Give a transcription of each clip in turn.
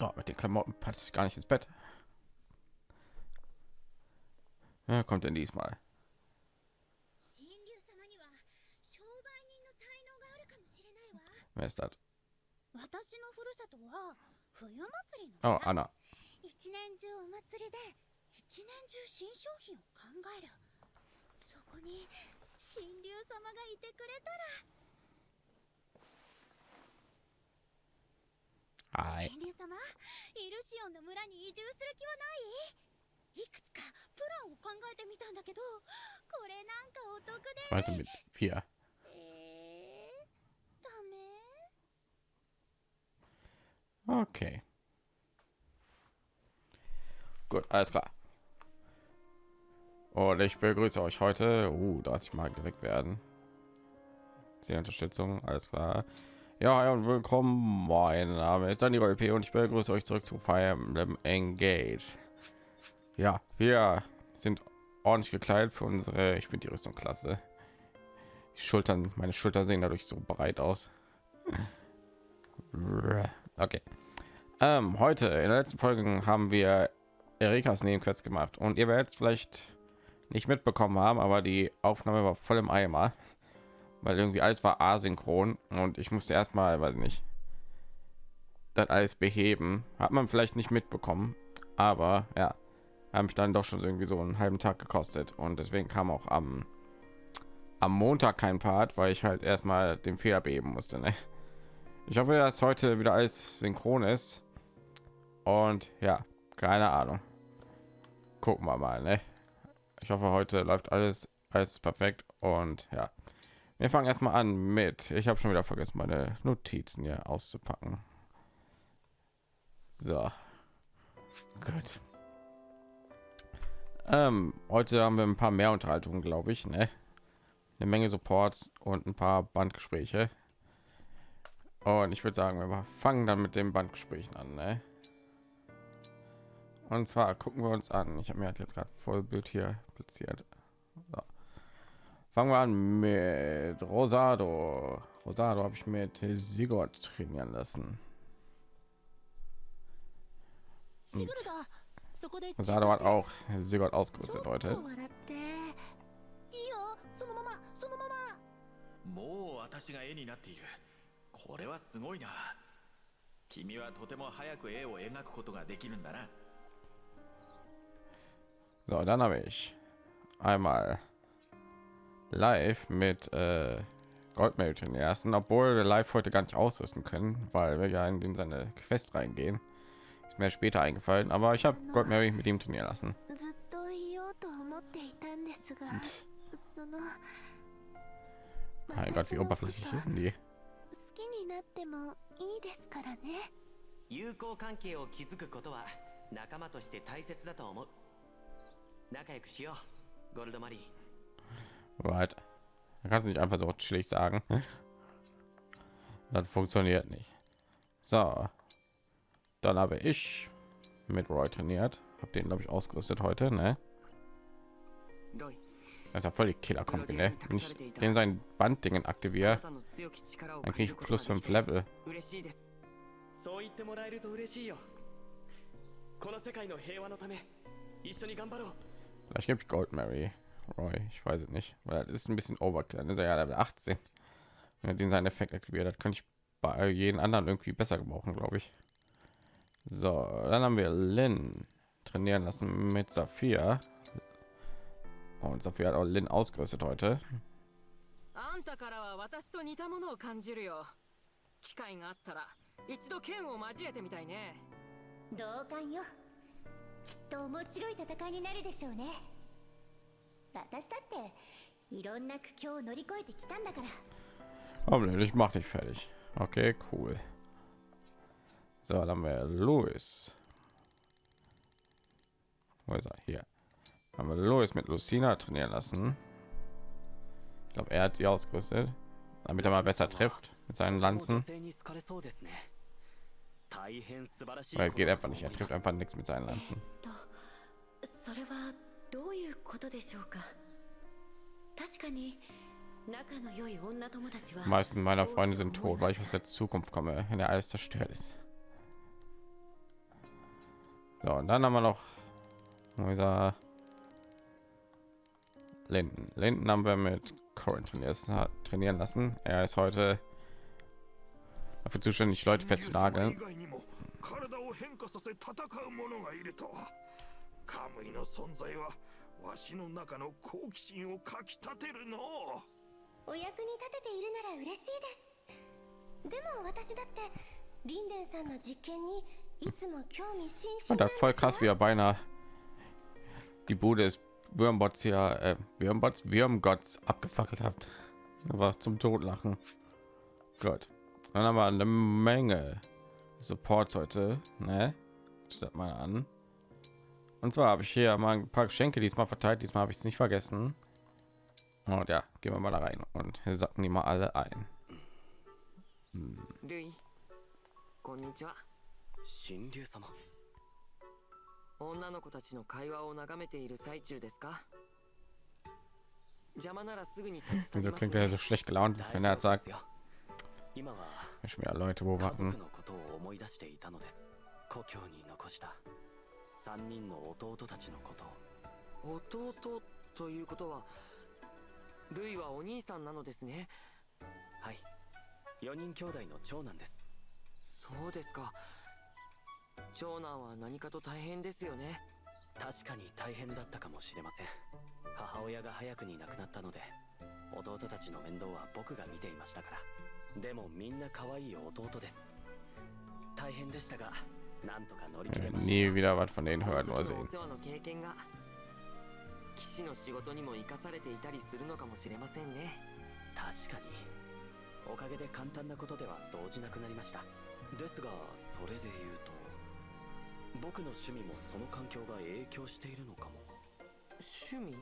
Doch, mit den Klamotten passt ich gar nicht ins Bett. Ja, kommt denn diesmal? Wer ist das? Oh, Anna. Ich 一年中お祭りで一年中新商品を考えるそこに神竜様がいてくれた Hi. ら神竜様イルシオンの村に移住する気はないいくつかプランを考えてみたんだけどこれなんかお得で Was meinst du mit vier? えー、ダメ Okay. Gut, alles klar. Und ich begrüße euch heute. Uh, 30 Mal geweckt werden. Sehr Unterstützung, alles klar. Ja, und willkommen. Mein Name ist Dani LP und ich begrüße euch zurück zu Fire Emblem Engage. Ja, wir sind ordentlich gekleidet für unsere, ich finde die Rüstung klasse. Die Schultern, meine Schultern sehen dadurch so breit aus. Okay. Ähm, heute in der letzten Folge haben wir Erikas Nebenquest gemacht und ihr werdet vielleicht nicht mitbekommen haben, aber die Aufnahme war voll im Eimer, weil irgendwie alles war asynchron und ich musste erstmal, weiß nicht, das alles beheben. Hat man vielleicht nicht mitbekommen, aber ja, haben mich dann doch schon irgendwie so einen halben Tag gekostet und deswegen kam auch am am Montag kein Part, weil ich halt erstmal den Fehler beheben musste. Ne? Ich hoffe, dass heute wieder alles synchron ist. Und ja, keine Ahnung. Gucken wir mal. Ne? Ich hoffe, heute läuft alles alles perfekt. Und ja, wir fangen erstmal an mit. Ich habe schon wieder vergessen, meine Notizen hier auszupacken. So, gut. Ähm, heute haben wir ein paar mehr Unterhaltungen, glaube ich. Ne? Eine Menge Supports und ein paar Bandgespräche. Und ich würde sagen, wir fangen dann mit den Bandgesprächen an. Ne? Und zwar gucken wir uns an. Ich habe mir halt jetzt gerade Vollbild hier platziert. So. Fangen wir an mit Rosado. Rosado habe ich mit Sigurd trainieren lassen. シグルだそこで Rosado hat auch Sigurd ausgerüstet ちょっ heute. と笑っていいよそのままそのままもう私が絵になっているこれはすごいな君はとても早く絵を描くことができるんだな So, dann habe ich einmal live mit äh, Goldmail den ersten, obwohl wir live heute gar nicht ausrüsten können, weil wir ja in den seine Quest reingehen. Ist mir später eingefallen, aber ich habe Goldmary mit ihm trainieren lassen. ずっと言おうと思っていたんですがその Mein Gott, wie oberflächlich ist denn die? 好きになってもいいですからね友好関係を築くことは仲間として大切だと思う仲良くしようゴルドマリー Right. Da kannst du nicht einfach so chillig sagen. Das funktioniert nicht. So, dann habe ich mit Roy trainiert. Habe den glaube ich ausgerüstet heute, ne? ロイ Das ist ja voll die Killer Kombi, ne? Wenn ich den sein Banddingen あな aktiviere, たの強き力を dann 感 kriege じ ich ること plus がで 5 きて Level. 嬉しいですそう言ってもらえると嬉しいよこの世界の平和のため一緒に頑張ろう Vielleicht gebe ich Gold Mary Roy, ich weiß es nicht, weil das ist ein bisschen Overkill. Dann ist er ja Level 18. Wenn er den seinen Effekt aktiviert, das könnte ich bei jedem anderen irgendwie besser gebrauchen, glaube ich. So, dann haben wir Lin trainieren lassen mit Saphir. Und Saphir hat auch Lin ausgerüstet heute. あんたからは私と似たものを感じるよ機会があったら一度剣を交えてみたいね同感よきっと面白い戦いになるでしょうね 私だっていろんな苦境を乗り越えてきたんだから Aber nö, ich mach dich fertig. Okay, cool. So, dann haben wir Louis. Wo ist er? Hier. Haben wir Louis mit Lucina trainieren lassen. Ich glaube, er hat sie ausgerüstet, damit er mal besser trifft mit seinen Lanzen. 大変素晴らしい Weil er geht einfach nicht. Er trifft einfach nichts mit seinen Lanzen. とそれはどういうことでしょうか確かに仲の良い女友達は Die meisten meiner Freunde sind tot, weil ich aus der Zukunft komme, wenn er alles zerstört ist. So, und dann haben wir noch unser Linden. Linden haben wir mit Corin trainieren, trainieren lassen. Er ist heute dafür zuständig, Leute festzunageln. カムイの存在はわしの中の好奇心をかきたてるのお役に立てているなら嬉しいですでも私だってリンデンさんの実験にいつも興味津々 Und な das ん voll です krass, wie よ er beinahe die Bude des Würmbots hier, äh, Würmbots, Würmgotts abgefackelt hat. Das war zum Totlachen. Gott. Dann haben wir eine Menge Supports heute, ne? Statt mal an. Und zwar habe ich hier mal ein paar Geschenke diesmal verteilt. Diesmal habe ich es nicht vergessen. Und ja, gehen wir mal da rein und sacken die mal alle ein. Hm. Wieso klingt er so schlecht gelaunt, wenn er sagt, ich mir Leute beobachten. 族のことを思い出していたのです故郷に残した三人の弟たちのこと。を弟ということはルイはお兄さんなのですね。はい。4人兄弟の長男です。そうですか。長男は何かと大変ですよね。確かに大変だったかもしれません。母親が早くに亡くなったので弟たちの面倒は僕が見ていましたから。でもみんな可愛い弟です。大変でしたがなんとか乗り切れ Äh, ました。Nie wieder was von denen hören 時 oder sehen. 世話の経験が騎士の仕事にも生かされていたりするのかもしれませんね。確かに。おかげで簡単なことでは動じなくなりました。ですがそれで言うと僕の趣味もその環境が影響しているのかも。趣味？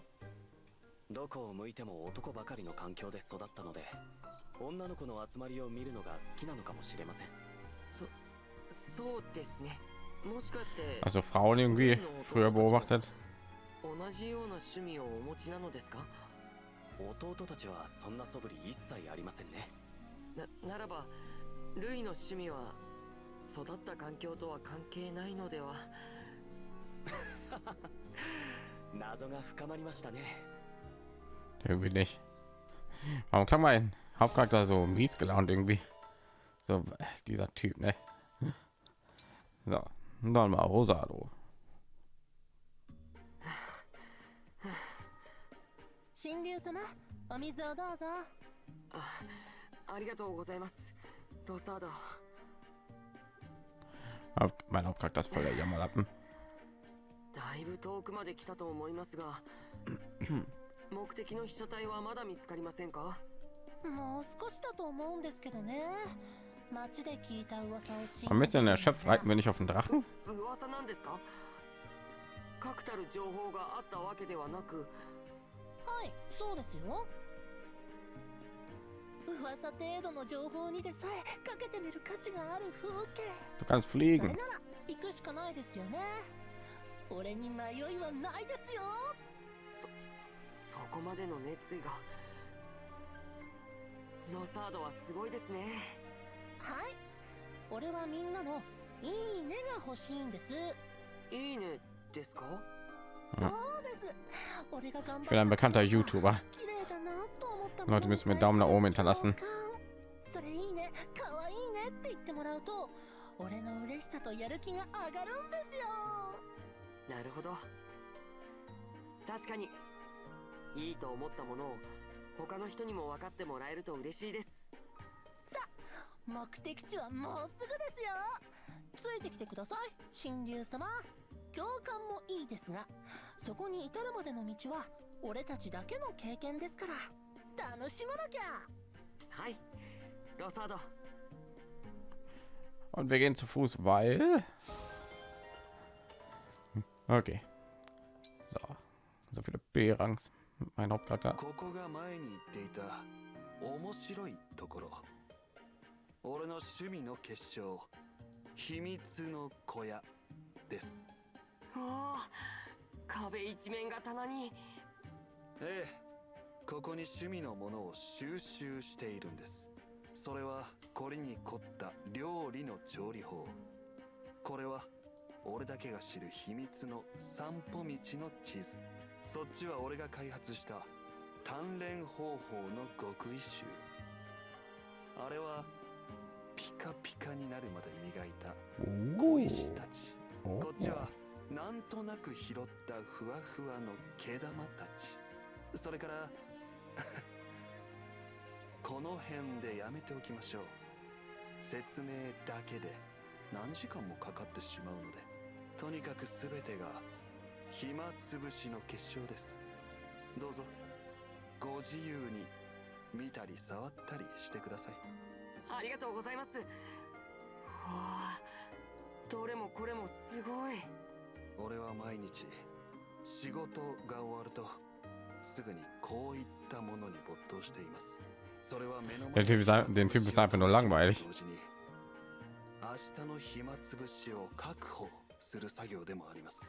どこを向いても男ばかりの環境で育ったので女の子の集まりを見るのが好きなのかもしれません Also Frauen irgendwie früher beobachtet. 同じような趣味をお持ちなのですか弟たちはそんな素振り一切ありませんねなならばルイの趣味は育った環境とは関係ないのでは謎が深まりましたね Irgendwie nicht. Warum kann mein Hauptcharakter so mies gelaunt irgendwie? So äh, dieser Typ, ne? So, mal Rosado. 神竜様お水をどうぞあありがとうございますロサード Mein Hauptcharakter ist voll der Jammerlappen. だいぶ遠くまで来たと思いますが目的の被写体はまだ見つかりませんかもう少しだと思うんですけどね街で聞いた噂を信 Ein じて bisschen るん erschöpft reiten wir nicht auf den Drachen? 噂なんですか？確たる情報があったわけではなく。はいそうですよ。噂程度の情報にでさえかけてみる価値がある風景。Du kannst fliegen. なら行くしかないですよね。俺に迷いはないですよ。そこまでの熱意が。ロサードはすごいですねはい。俺はみんなのいいねが欲しいんです。いいねですか？そうです。俺が頑張 Ich bin ein bekannter YouTuber? 綺麗だなと思った Leute müssen mir Daumen nach oben hinterlassen. それいいね。可愛いねって言ってもらうと俺の嬉しさとやる気が上がるんですよ。なるほど。確かにいいと思ったものを他の人にも分かってもらえると嬉しいです目的地はもうすぐですよついてきてください神竜様共感もいいですがそこに至るまでの道は俺たちだけの経験ですから楽しまなきゃはいロサード Und wir gehen zu Fuß, weil. Okay. So. So viele B-Rangs. Mein Hauptcharakter. ここが前に言っていた面白いところ俺の趣味の結晶秘密の小屋です。おお壁一面が棚に。ええここに趣味のものを収集しているんです。それは凝りに凝った料理の調理法。これは俺だけが知る秘密の散歩道の地図。そっちは俺が開発した鍛錬方法の極意集。あれはピカピカになるまで磨いた小石たち。おこっちはなんとなく拾ったふわふわの毛玉たち。それから この辺でやめておきましょう。説明だけで何時間もかかってしまうので。とにかく全てが暇つぶしの結晶です。どうぞ。ご自由に見たり触ったりしてくださいありがとうございます。わあどれもこれもすごい。俺は毎日仕事が終わるとすぐにこういったものに没頭しています。それは目の Typ ist, ein- den Typ ist einfach nur langweilig. 明日の暇つぶしを確保する作業でもあります。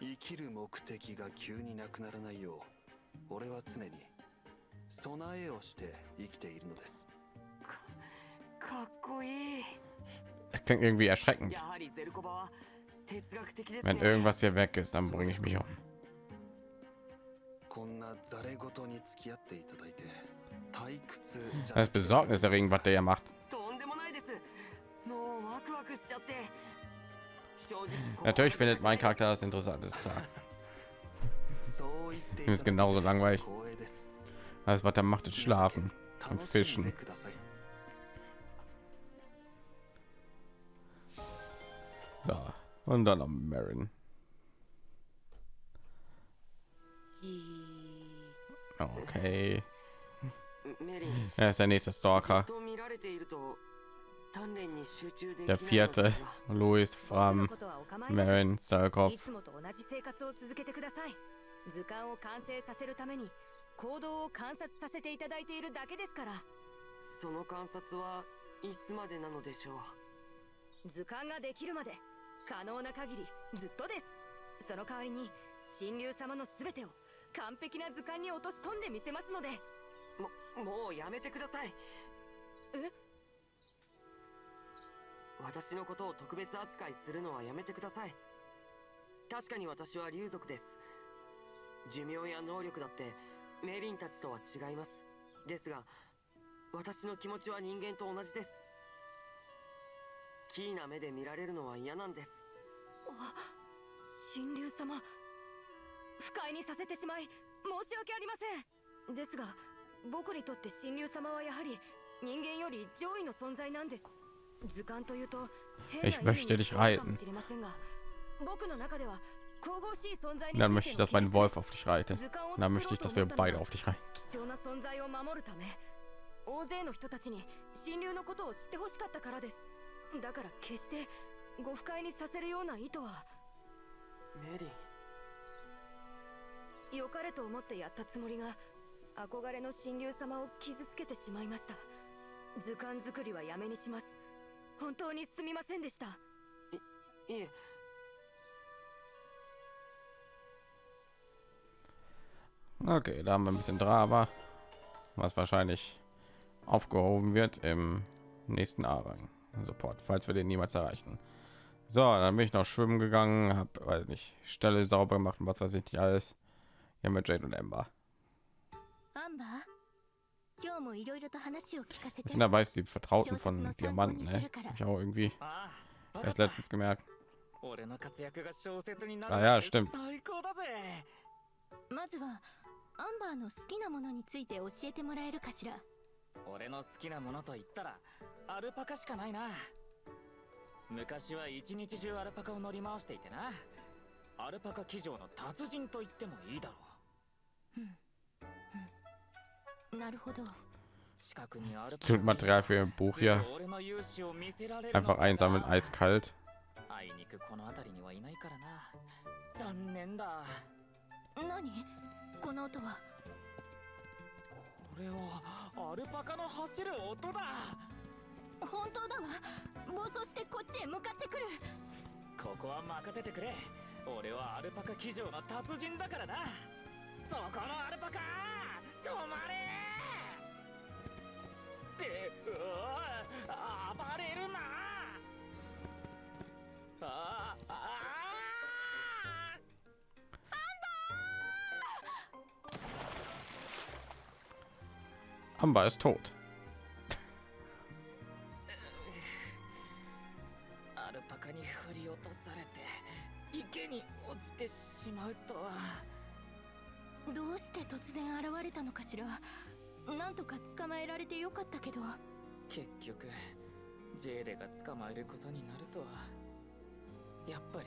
生きる目的が急になくならないよう俺は常に備えをして生きているのです Das klingt irgendwie erschreckend. やはりゼルコバは哲学的ですね Wenn irgendwas hier weg ist, dann bringe ich mich um. こんなざれ事に付き合っていただいて退屈じゃ Das ist besorgniserregend, was der hier macht. とんでもないですもうワクワクしちゃって正直 Natürlich findet mein Charakter das interessant, ist klar. そう言ってい Ihm ist ただ genauso langweilig. 光栄です Alles, was er macht, ist schlafen und 楽しんで fischen. So, und dann am Marin. Okay. Er ist der nächste Stalker. Der vierte, Louis Fram, Marin Stalkov. 図鑑を完成させるために行動を観察させていただいているだけですからその観察はいつまでなのでしょう図鑑ができるまで可能な限りずっとです。その代わりに神竜様の全てを完璧な図鑑に落とし込んでみせますので。ももうやめてください。え？私のことを特別扱いするのはやめてください。確かに私は竜族です。寿命や能力だってメリンたちとは違います。ですが私の気持ちは人間と同じですキーな目で見られるのは嫌なんですあ神竜様不快にさせてしまい申し訳ありませんですが僕にとって神竜様はやはり人間より上位の存在なんです図鑑というと変な Ich 意味 möchte にませんが僕の中では神々しい存在に Dann つ möchte い ich, dass mein Wolf auf dich reitet. 図鑑を Und dann 作 möchte ich, dass と wir beide は auf dich reiten. 貴重な存在を守るため大勢の人たちに神竜のことを知ってほしかったからですだから決してご不快にさせるような意図は。メリン良かれと思ってやったつもりが憧れの神竜様を傷つけてしまいました。図鑑作りはやめにします。本当にすみませんでした。いえ。Okay, da haben wir ein bisschen Drama, was wahrscheinlich aufgehoben wird im nächsten A-Rang Support, falls wir den niemals erreichen. So, dann bin ich noch schwimmen gegangen, habe weiß nicht Stelle sauber gemacht und was weiß ich nicht alles. Hier mit Jade und Ember. アンバー今日もいろいろと話を聞かせて Das sind dabei ist die Vertrauten von Diamanten, ne? Hab ich auch irgendwie ああ、わかっ erst た letztens gemerkt. 俺の活躍が小説になるあいやなんて stimmt 最高だぜまずはアンバーの好きなものについて教えてもらえるかしら 俺の好きなものと言ったらアルパカしかないな。昔は一日中アルパカを乗り回していてな。アルパカ騎乗の達人と言ってもいいだろなるほど。う近くにアル Das パ tut カ Material für ein す Buch ぐ hier einfach か einsammeln, eiskalt. あいにくこの辺りにはいないからな。残念だ。何？この音は。これはアルパカの走る音だ。本当だわ。暴走してこっちへ向かってくる。ここは任せてくれ。俺はアルパカ騎乗の達人だからな。そこのアルパカ止まれ。ってうわ暴れるな。ああジェーデが捕まえることになるとはやっぱり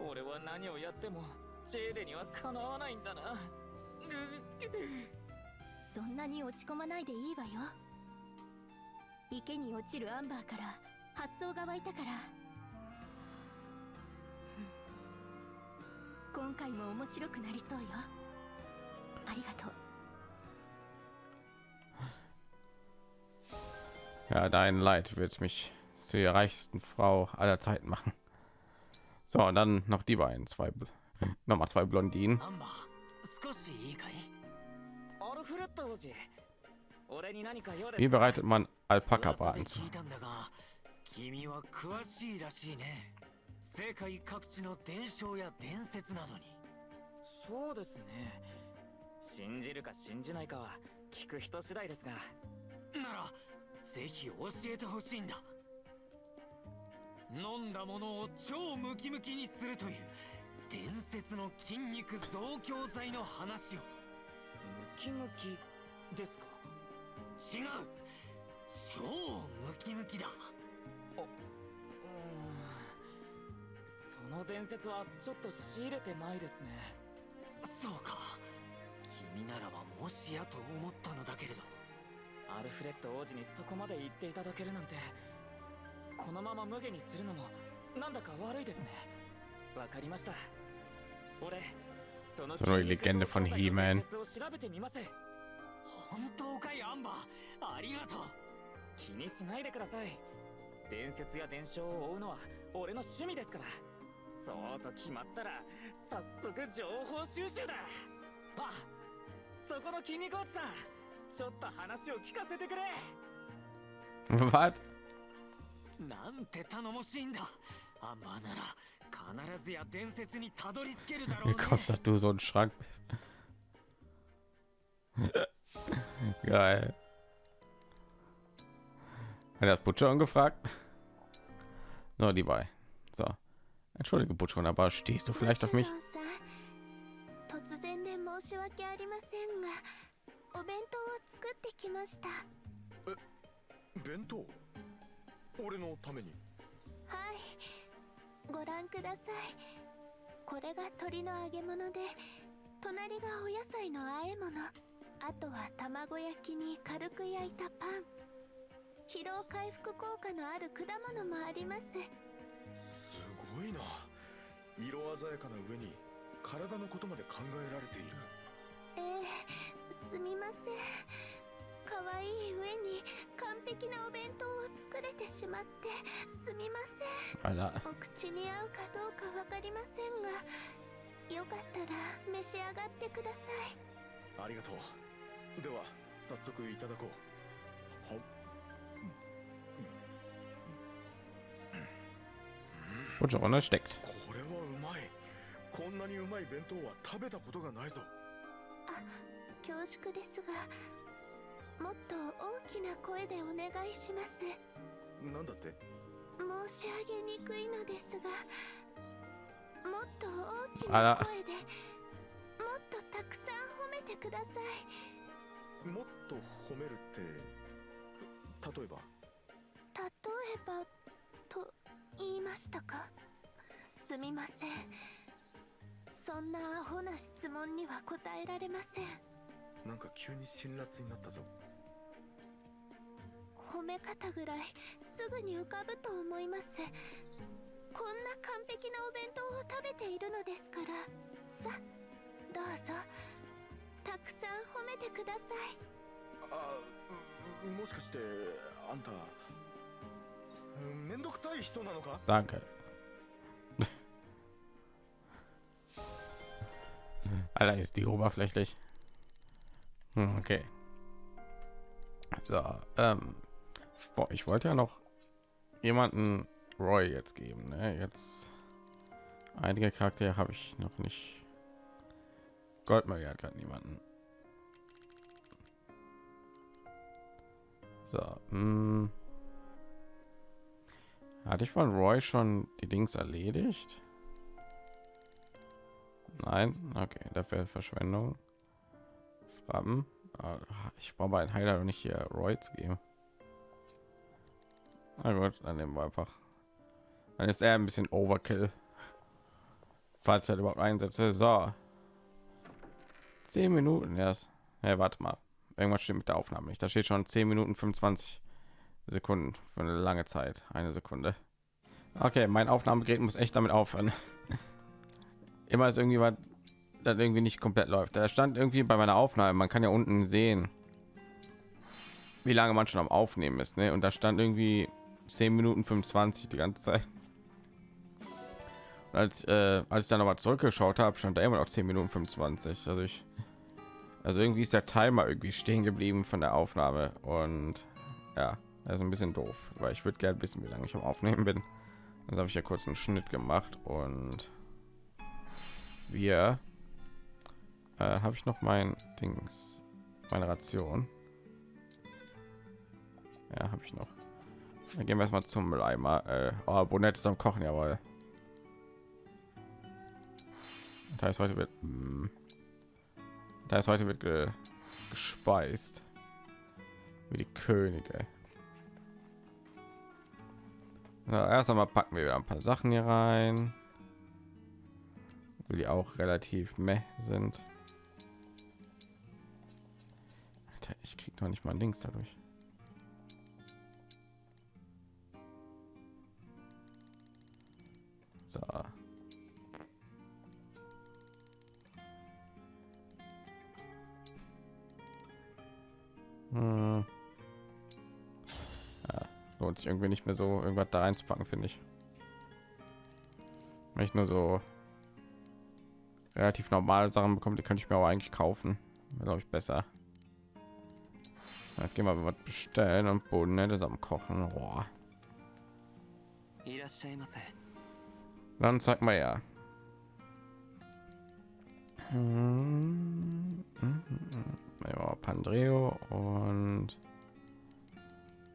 俺は何をやってもジェーデにはかなわないんだなそんなに落ち込まないでいいわよ池に落ちるアンバーから発想が湧いたからうん今回も面白くなりそうよありがとう Ja, dein Leid wird mich zu der reichsten Frau aller Zeiten machen. So, und dann noch die beiden, zwei, Bl- noch mal zwei Blondinen. アンバー少しいいかい Wie bereitet man 噂 Alpaka-Braten で zu? 聞いたんだが君は詳しいらしいね。世界各地の伝承や伝説などに。そうですね。信じるか信じないかは聞く人次第ですが。ならぜひ教えてほしいんだ。飲んだものを超ムキムキにするという伝説の筋肉増強剤の話を。ムキムキ？ですか？違う。超ムキムキだ。うーん。その伝説はちょっと仕入れてないですね。そうか。君ならばもしやと思ったのだけれど。アルフレッド王子にそこまで言っていただけるなんてこのまま無下にするのもなんだか悪いですね。わかりました。俺その Legende von He-Man. 伝説を調べてみます本当かいアンバー。ありがとう。気にしないでください。伝説や伝承を追うのは俺の趣味ですから。そうと決まったら早速情報収集だ。あそこの筋肉おじさんちょっと話を聞かせてくれ。Was? なんて頼もしいんだ。アンバーなら必ずや伝説にたどり着けるだろう Wie ね kommst dass du so ein Schrank? Geil. Hat das Butcher gefragt? Nur die bei. So. Entschuldige, Butcher, aber stehst du vielleicht auf mich? さん突然で申し訳ありませんがお弁当を作ってきました弁当俺のためにはいご覧くださいこれが鶏の揚げ物で隣がお野菜の和え物あとは卵焼きに軽く焼いたパン。疲労回復効果のある果物もあります。すごいな。色鮮やかな上に体のことまで考えられている。えー、すみません。可愛い上に完璧なお弁当を作れてしまってすみません。Alter. お口に合うかどうかわかりませんがよかったら召し上がってください。ありがとうでは早速いただこう。は Butcher Runde steckt. これはうまいこん。なにうまい弁当は食べたことがないぞ恐縮ですがもっと大きな声でお願いしますなん。だって申し上げにくいのですがもっと大きな声でもっとたくさん。褒めてくださいもっと褒めるって例えば？例えばと言いましたか？すみません。そんなアホな質問には答えられません。なんか急に辛辣になったぞ。褒め方ぐらいすぐに浮かぶと思います。こんな完璧なお弁当を食べているのですから。さどうぞ。た くさん褒めてくださいあうもしかしてあんたうんめんどくさい人なのか Danke. Alter, ist die oberflächlich. Hm, Okay. So, ähm, boah, ich wollte ja noch jemanden Roy jetzt geben. Ne? Jetzt einige Charaktere habe ich noch nicht. Goldmeier hat gerade niemanden. So. Hm. Hatte ich von Roy schon die Dings erledigt? Nein, okay, dafür Verschwendung. Fragen. Ah, Ich brauche ein Heiler und nicht hier Roy zu geben. Na gut, dann nehmen wir einfach. Dann ist er ein bisschen Overkill. Falls er überhaupt einsetze. So. Zehn Minuten erst. Hey, warte mal. Irgendwas stimmt mit der Aufnahme nicht. Da steht schon 10 Minuten 25 Sekunden für eine lange Zeit. Eine Sekunde. Okay, mein Aufnahmegerät muss echt damit aufhören. Immer ist irgendwie was, das irgendwie nicht komplett läuft. Da stand irgendwie bei meiner Aufnahme, man kann ja unten sehen, wie lange man schon am Aufnehmen ist. Ne? Und da stand irgendwie 10 Minuten 25 die ganze Zeit. Und als, äh, als ich dann aber zurückgeschaut habe, stand da immer noch 10 Minuten 25. Also ich, also irgendwie ist der Timer irgendwie stehen geblieben von der Aufnahme und ja, das ist ein bisschen doof, weil ich würde gerne wissen, wie lange ich am Aufnehmen bin. Das habe ich ja kurz einen Schnitt gemacht und wir äh, habe ich noch mein Dings, meine Ration. Ja, habe ich noch. Dann gehen wir erstmal zum Mülleimer. Äh, oh, Bonett ist am Kochen, jawohl. Das heißt, heute wird. Mh, das heißt, heute wird ge gespeist. Wie die Könige. Na, erst einmal packen wir ein paar Sachen hier rein. Die auch relativ meh sind. Alter, ich krieg doch nicht mal links dadurch. So. Hm. Ja, lohnt sich irgendwie nicht mehr so irgendwas da einzupacken, finde ich. Wenn ich nur so relativ normale Sachen bekomme, die könnte ich mir aber eigentlich kaufen. Glaube ich besser. Jetzt gehen wir was bestellen und Boden ne, am Kochen. Boah. Dann zeig mal ja. Hm, ja, Pandreo und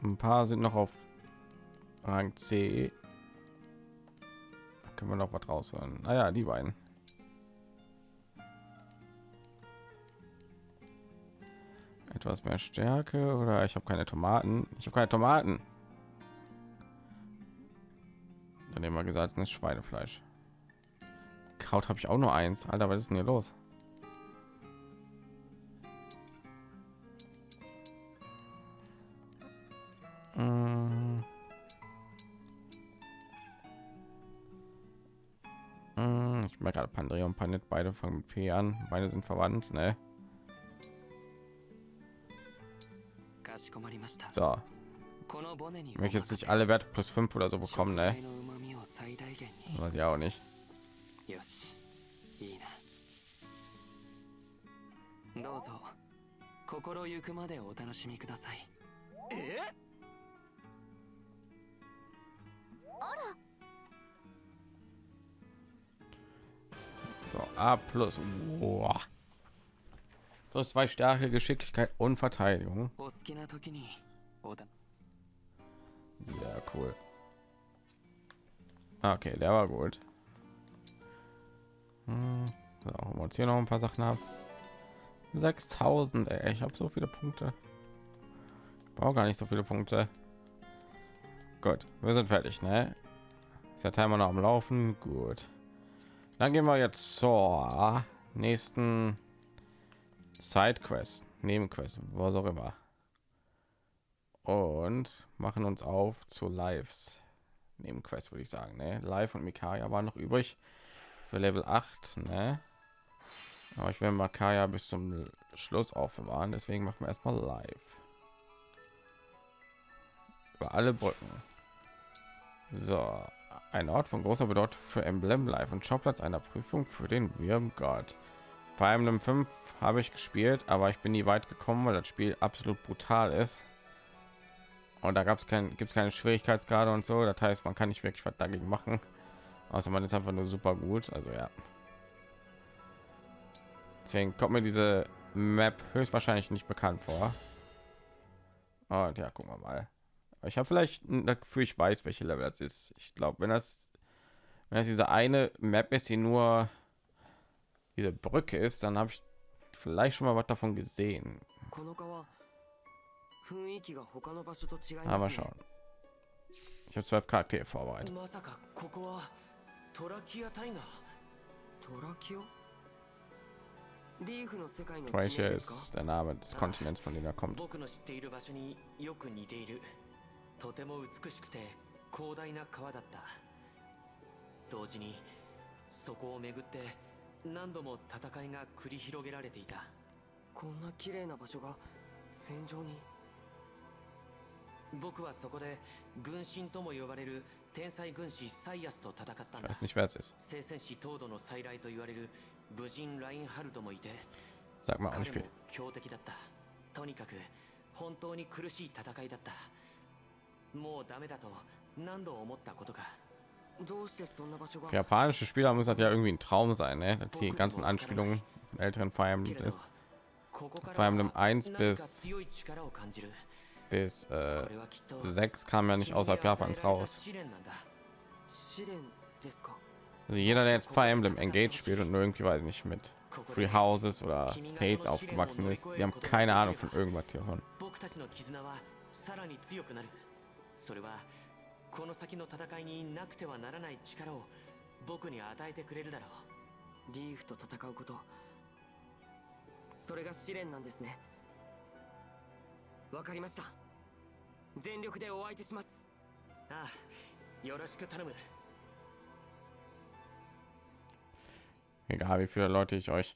ein paar sind noch auf Rang C. Da können wir noch was rausholen. Naja, die beiden. Etwas mehr Stärke oder ich habe keine Tomaten. Ich habe keine Tomaten. Dann nehmen wir gesalzenes Schweinefleisch. Kraut habe ich auch nur eins. Alter, was ist denn hier los? Ich merke gerade Pandre und Panet, beide fangen mit P an. Beide sind verwandt, ne? So. Ich möchte jetzt nicht alle Werte plus 5 oder so bekommen, ne? Weiß ich auch nicht. So, A plus. Boah. Plus zwei Stärke, Geschicklichkeit und Verteidigung. Sehr cool. Okay, der war gut. Hm, so, wir uns hier noch ein paar Sachen ab. 6000, ey, ich habe so viele Punkte. Ich brauche gar nicht so viele Punkte. Gut, wir sind fertig, ne? Ist der Timer noch am Laufen? Gut. Dann gehen wir jetzt zur nächsten Sidequest, Nebenquest, was auch immer. Und machen uns auf zu Lives. Nebenquest würde ich sagen, ne? Live und Mikaya waren noch übrig für Level 8, ne? Aber ich will Makaya bis zum Schluss aufbewahren, deswegen machen wir erstmal live. Über alle Brücken. So, ein Ort von großer Bedeutung für Emblem Live und Schauplatz einer Prüfung für den Wyrmgott. Fire Emblem 5 habe ich gespielt, aber ich bin nie weit gekommen, weil das Spiel absolut brutal ist. Und da gab es kein, gibt es keine Schwierigkeitsgrade und so. Das heißt, man kann nicht wirklich was dagegen machen. Außer man ist einfach nur super gut. Also ja. Deswegen kommt mir diese Map höchstwahrscheinlich nicht bekannt vor. Und ja, gucken wir mal. Ich habe vielleicht dafür, ich weiß, welche Level das ist. Ich glaube, wenn das, wenn das diese eine Map ist, die nur diese Brücke ist, dann habe ich vielleicht schon mal was davon gesehen. Ah, Aber schauen. Ich habe zwölf Charaktere vorbereitet. Trorakia ist der Name des Kontinents, von dem er kommt. とても美しくて広大な川だった。同時にそこを巡って何度も戦いが繰り広げられていた。こんな綺麗な場所が戦場に。僕はそこで軍神とも呼ばれる天才軍師サイアスと戦ったんだ.聖戦士東土の再来と言われる武人ラインハルトもいて彼.も強敵だった。とにかく本当に苦しい戦いだった Für japanische Spieler muss das ja irgendwie ein Traum sein, ne? die ganzen Anspielungen älteren Fire Emblem ist. Fire Emblem 1 bis bis äh, 6 kam ja nicht außerhalb Japans raus. Also jeder, der jetzt Fire Emblem Engage spielt und nur irgendwie weiß nicht mit Free Houses oder Fates aufgewachsen ist, die haben keine Ahnung von irgendwas hier. それはこの先の戦いになくてはならない力を僕に与えてくれるだろうリーフと戦うことそれが試練なんですねわかりました全力でお相手しますああよろしく頼む Egal wie viele Leute ich euch.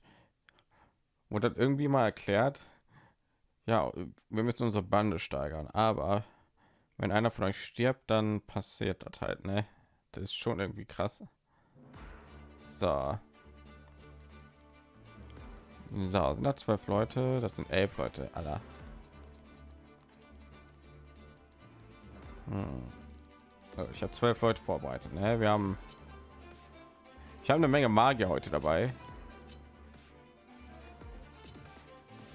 Wurde das irgendwie mal erklärt? Ja, wir müssen unsere Bande steigern, aber wenn einer von euch stirbt, dann passiert das halt, ne? Das ist schon irgendwie krass. So. So, sind da zwölf Leute? Das sind elf Leute, aller. Hm. Oh, ich habe zwölf Leute vorbereitet, ne? Wir haben ich habe eine Menge Magier heute dabei.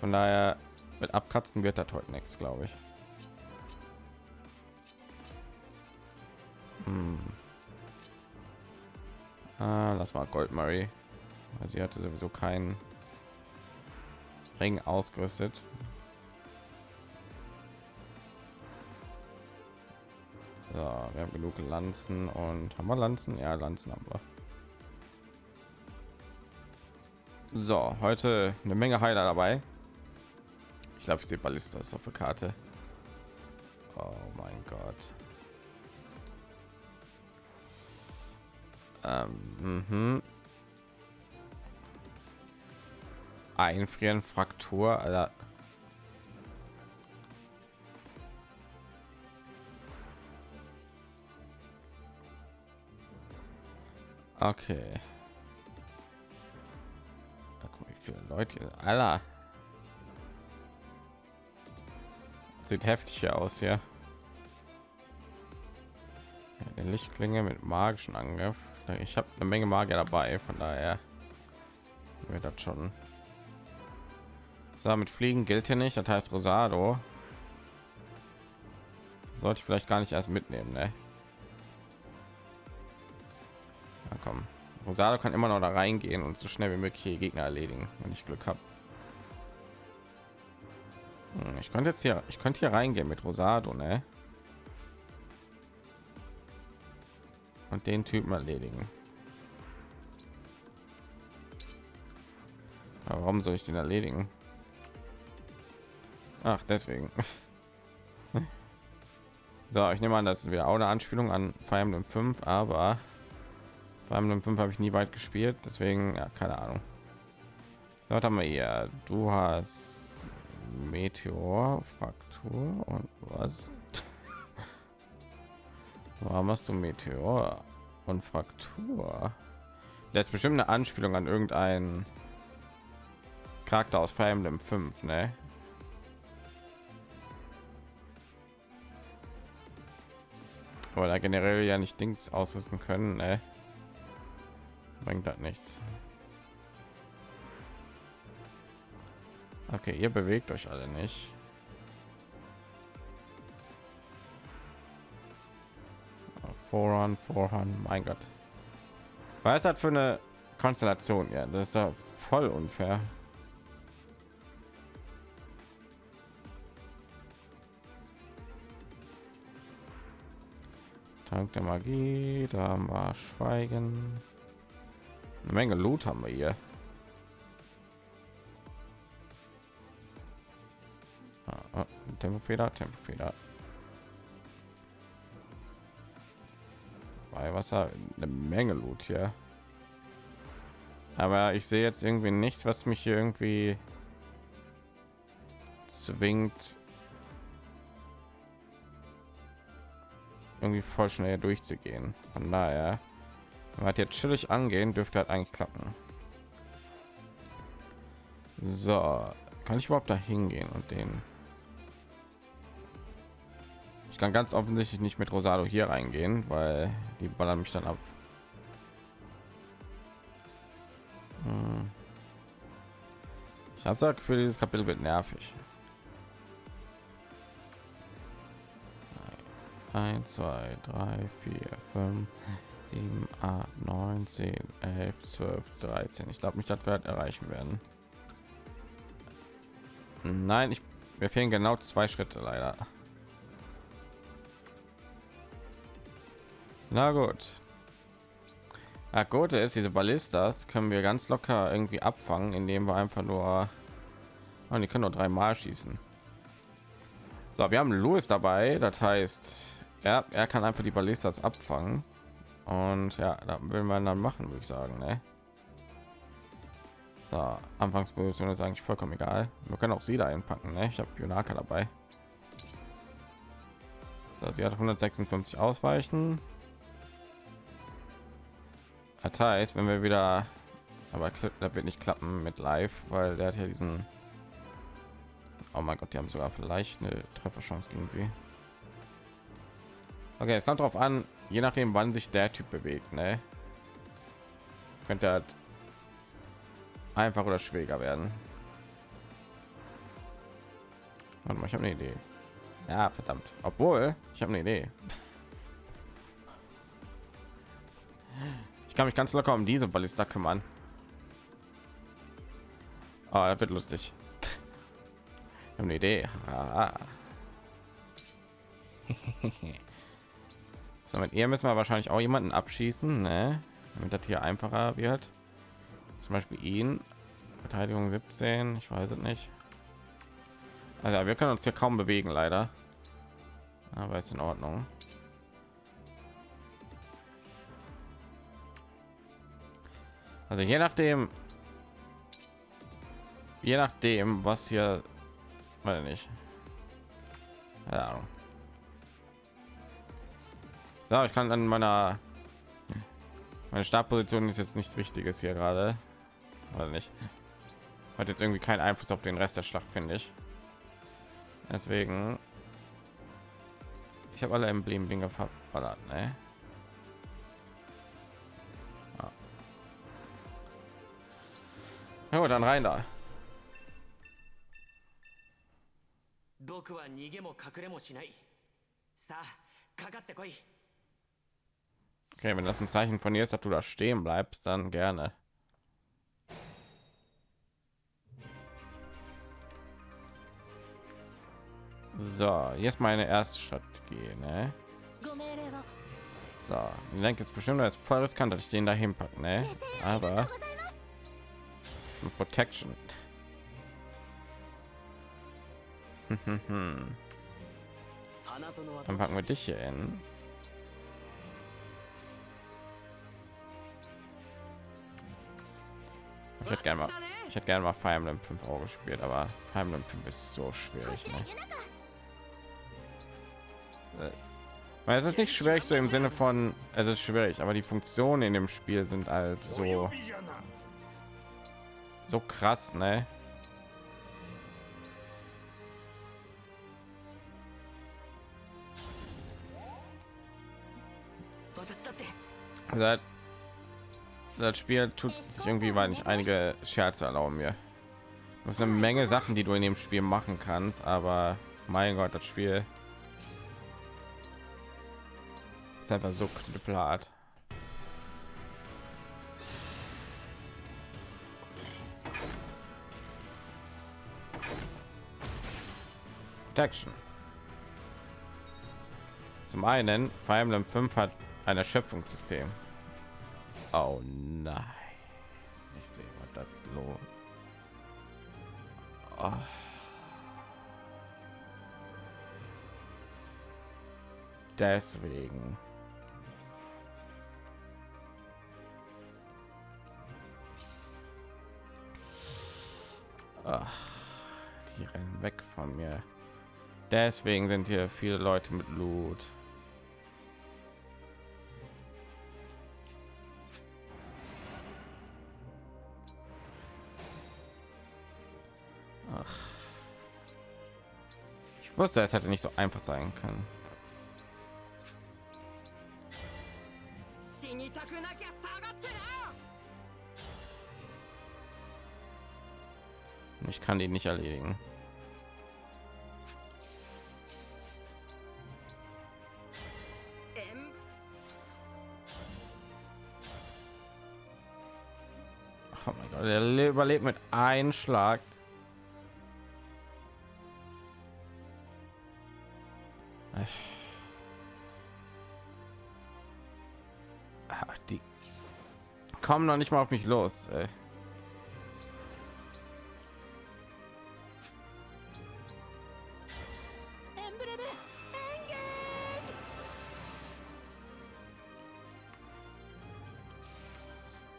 Von daher mit Abkratzen wird das heute nichts, glaube ich. Hm. Ah, lass mal Gold Murray. Sie hatte sowieso keinen Ring ausgerüstet. So, wir haben genug Lanzen und haben wir Lanzen? Ja, Lanzen haben wir. So, heute eine Menge Heiler dabei. Ich glaube, ich sehe Ballistas auf der Karte. Oh mein Gott. Ähm, mhm. Einfrieren, Fraktur, Alter. Okay. Da guck, wie viele Leute. Alter. Sieht heftig aus hier. Eine Lichtklinge mit magischen Angriff. Ich habe eine Menge Magier dabei, von daher wird das schon. So, Fliegen gilt hier nicht. Das heißt Rosado. Sollte ich vielleicht gar nicht erst mitnehmen, ne? Ja, komm. Rosado kann immer noch da reingehen und so schnell wie möglich Gegner erledigen, wenn ich Glück habe. Hm, Ich könnte jetzt hier, ich könnte hier reingehen mit Rosado, ne? Und den Typen erledigen. Aber warum soll ich den erledigen? Ach, deswegen. so, ich nehme an, das wäre auch eine Anspielung an Fire Emblem 5, aber Fire Emblem 5 habe ich nie weit gespielt, deswegen ja, keine Ahnung. Dort haben wir hier. Du hast Meteor, Fraktur und was? Warum hast du Meteor und Fraktur? Jetzt bestimmt eine Anspielung an irgendeinen Charakter aus Fire Emblem 5, ne? Aber da generell ja nicht Dings ausrüsten können, ne? Bringt das nichts. Okay, ihr bewegt euch alle nicht. Voran, voran, mein Gott. Was das für eine Konstellation? Ja, das ist ja voll unfair. Tank der Magie, da wir Schweigen. Eine Menge Loot haben wir hier. Ah, ah, Tempofeder, Tempofeder. Wasser eine Menge Loot hier. Aber ich sehe jetzt irgendwie nichts, was mich hier irgendwie zwingt, irgendwie voll schnell durchzugehen. Von daher, wenn wir jetzt chillig angehen, dürfte halt eigentlich klappen. So, kann ich überhaupt da hingehen und den? Ich kann ganz offensichtlich nicht mit Rosado hier reingehen, weil die ballern mich dann ab. Ich habe gesagt, für dieses Kapitel wird nervig. 1, 2, 3, 4, 5, 7, 8, 9, 10, 11, 12, 13. Ich glaube nicht, dass wir erreichen werden. Nein, ich, mir fehlen genau zwei Schritte leider. Na gut. Ja, Gute ist, diese Ballistas können wir ganz locker irgendwie abfangen, indem wir einfach nur... Oh, die können nur dreimal schießen. So, wir haben Louis dabei, das heißt, ja, er kann einfach die Ballistas abfangen. Und ja, da will man dann machen, würde ich sagen. Ne? So, Anfangsposition ist eigentlich vollkommen egal. Wir können auch sie da einpacken. Ne? Ich habe Junaka dabei. So, sie hat 156 ausweichen. Das heißt, wenn wir wieder, aber das wird nicht klappen mit Live, weil der hat ja diesen. Oh mein Gott, die haben sogar vielleicht eine Trefferchance gegen sie. Okay, es kommt darauf an, je nachdem, wann sich der Typ bewegt, ne? Könnte halt einfach oder schwieriger werden. Warte mal, ich habe eine Idee. Ja, verdammt. Obwohl, ich habe eine Idee. Ich kann mich ganz locker um diese Ballista kümmern. Oh, das wird lustig. Ich habe eine Idee. Ah. So, mit ihr müssen wir wahrscheinlich auch jemanden abschießen, ne? damit das hier einfacher wird. Zum Beispiel ihn. Verteidigung 17, ich weiß es nicht. Also wir können uns hier kaum bewegen, leider. Aber ist in Ordnung. Also je nachdem, je nachdem, was hier, weil nicht. Ja. So, ich kann an meiner meine Startposition ist jetzt nichts Wichtiges hier gerade, oder nicht? Hat jetzt irgendwie keinen Einfluss auf den Rest der Schlacht, finde ich. Deswegen, ich habe alle Emblem-Dinge verballert, ne? Na dann rein da. Okay, wenn das ein Zeichen von dir ist, dass du da stehen bleibst, dann gerne. So, jetzt meine erste Strategie, ne? So, ich denke jetzt bestimmt, dass ist voll riskant, dass ich den da hinpacke, ne? Aber Protection. Dann packen wir dich hier hin. Ich hätte gerne mal, ich hätte gerne mal Fire Emblem 5 Euro gespielt, aber Fire Emblem 5 ist so schwierig. Ne? Weil es ist nicht schwierig so im Sinne von, es ist schwierig, aber die Funktionen in dem Spiel sind halt so so krass, ne? Also das Spiel tut sich irgendwie, weil nicht einige Scherze erlauben mir. Du hast eine Menge Sachen, die du in dem Spiel machen kannst, aber mein Gott, das Spiel ist einfach so knüppelhart. Protection. Zum einen, Fire Emblem 5 hat ein Erschöpfungssystem. Oh nein. Ich sehe, was das los. Oh. Deswegen. Ach, die rennen weg von mir. Deswegen sind hier viele Leute mit Loot. Ach. Ich wusste, es hätte nicht so einfach sein können. Ich kann die nicht erledigen. Überlebt mit einem Schlag. Ach, die kommen noch nicht mal auf mich los. Ey.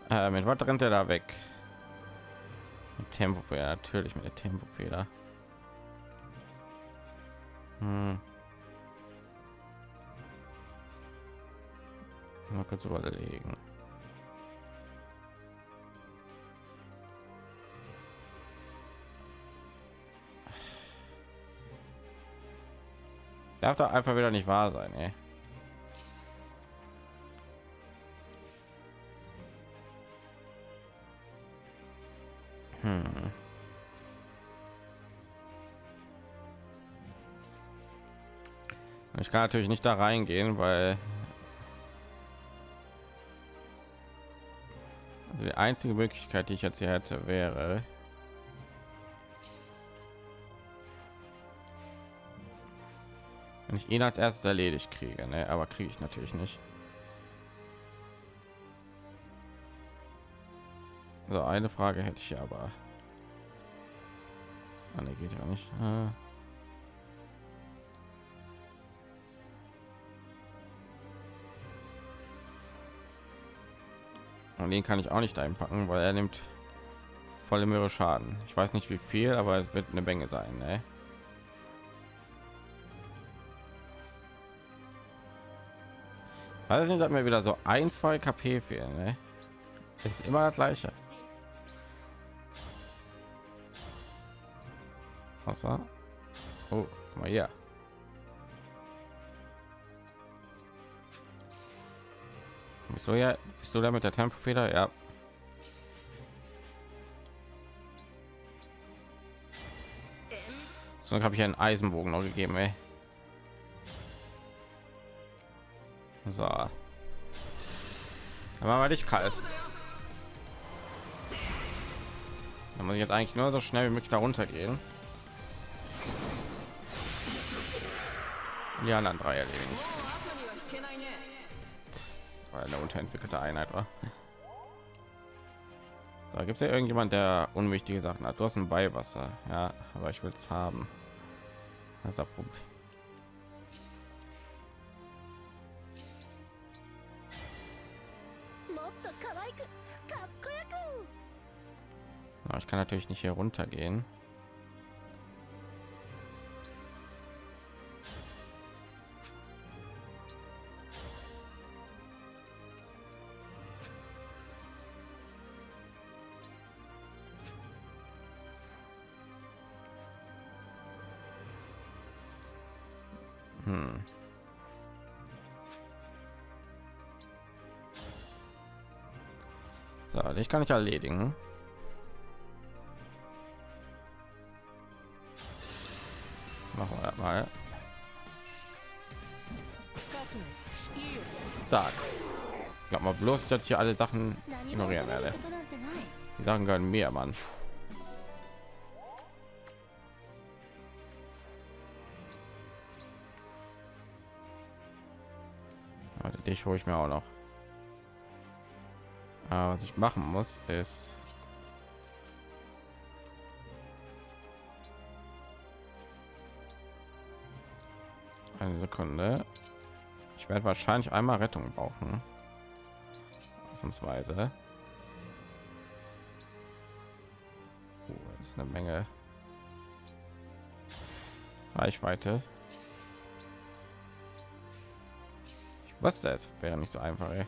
Äh, mit was rennt er da weg? Mit Tempofeder, natürlich mit der Tempofeder. Hm. Mal kurz überlegen. Darf doch einfach wieder nicht wahr sein, ey. Hm. Ich kann natürlich nicht da reingehen, weil also die einzige Möglichkeit, die ich jetzt hier hätte, wäre wenn ich ihn als erstes erledigt kriege, ne? aber kriege ich natürlich nicht. So, eine Frage hätte ich aber. Ah, ne, geht ja nicht. Ah. Und den kann ich auch nicht einpacken, weil er nimmt volle Möhre Schaden. Ich weiß nicht wie viel, aber es wird eine Menge sein. Ne? Weiß nicht, dass mir wieder so ein, zwei KP fehlen. Ne? Es ist immer das gleiche. Wasser. Oh, mal hier. Bist du ja, bist du da mit der Tempofeder? Ja. So habe ich einen Eisenbogen noch gegeben, ey. So. Machen wir dich kalt. Dann muss ich jetzt eigentlich nur so schnell wie möglich darunter gehen. Die anderen drei erledigen. Eine unterentwickelte Einheit war. So, gibt es ja irgendjemand, der unwichtige Sachen hat? Du hast ein Beiwasser, ja, aber ich will es haben. Das ist das Problem. ich kann natürlich nicht hier runter gehen. ich kann ich erledigen. Machen wir mal. Zack. Glaub mal bloß, dass ich hier alle Sachen ignorieren werde. Die Sachen gehören mir, Mann. Warte, dich hole ich mir auch noch. Aber was ich machen muss, ist eine Sekunde. Ich werde wahrscheinlich einmal Rettung brauchen. Ausnahmsweise. Oh, das ist eine Menge Reichweite. Was das wäre nicht so einfach, ey.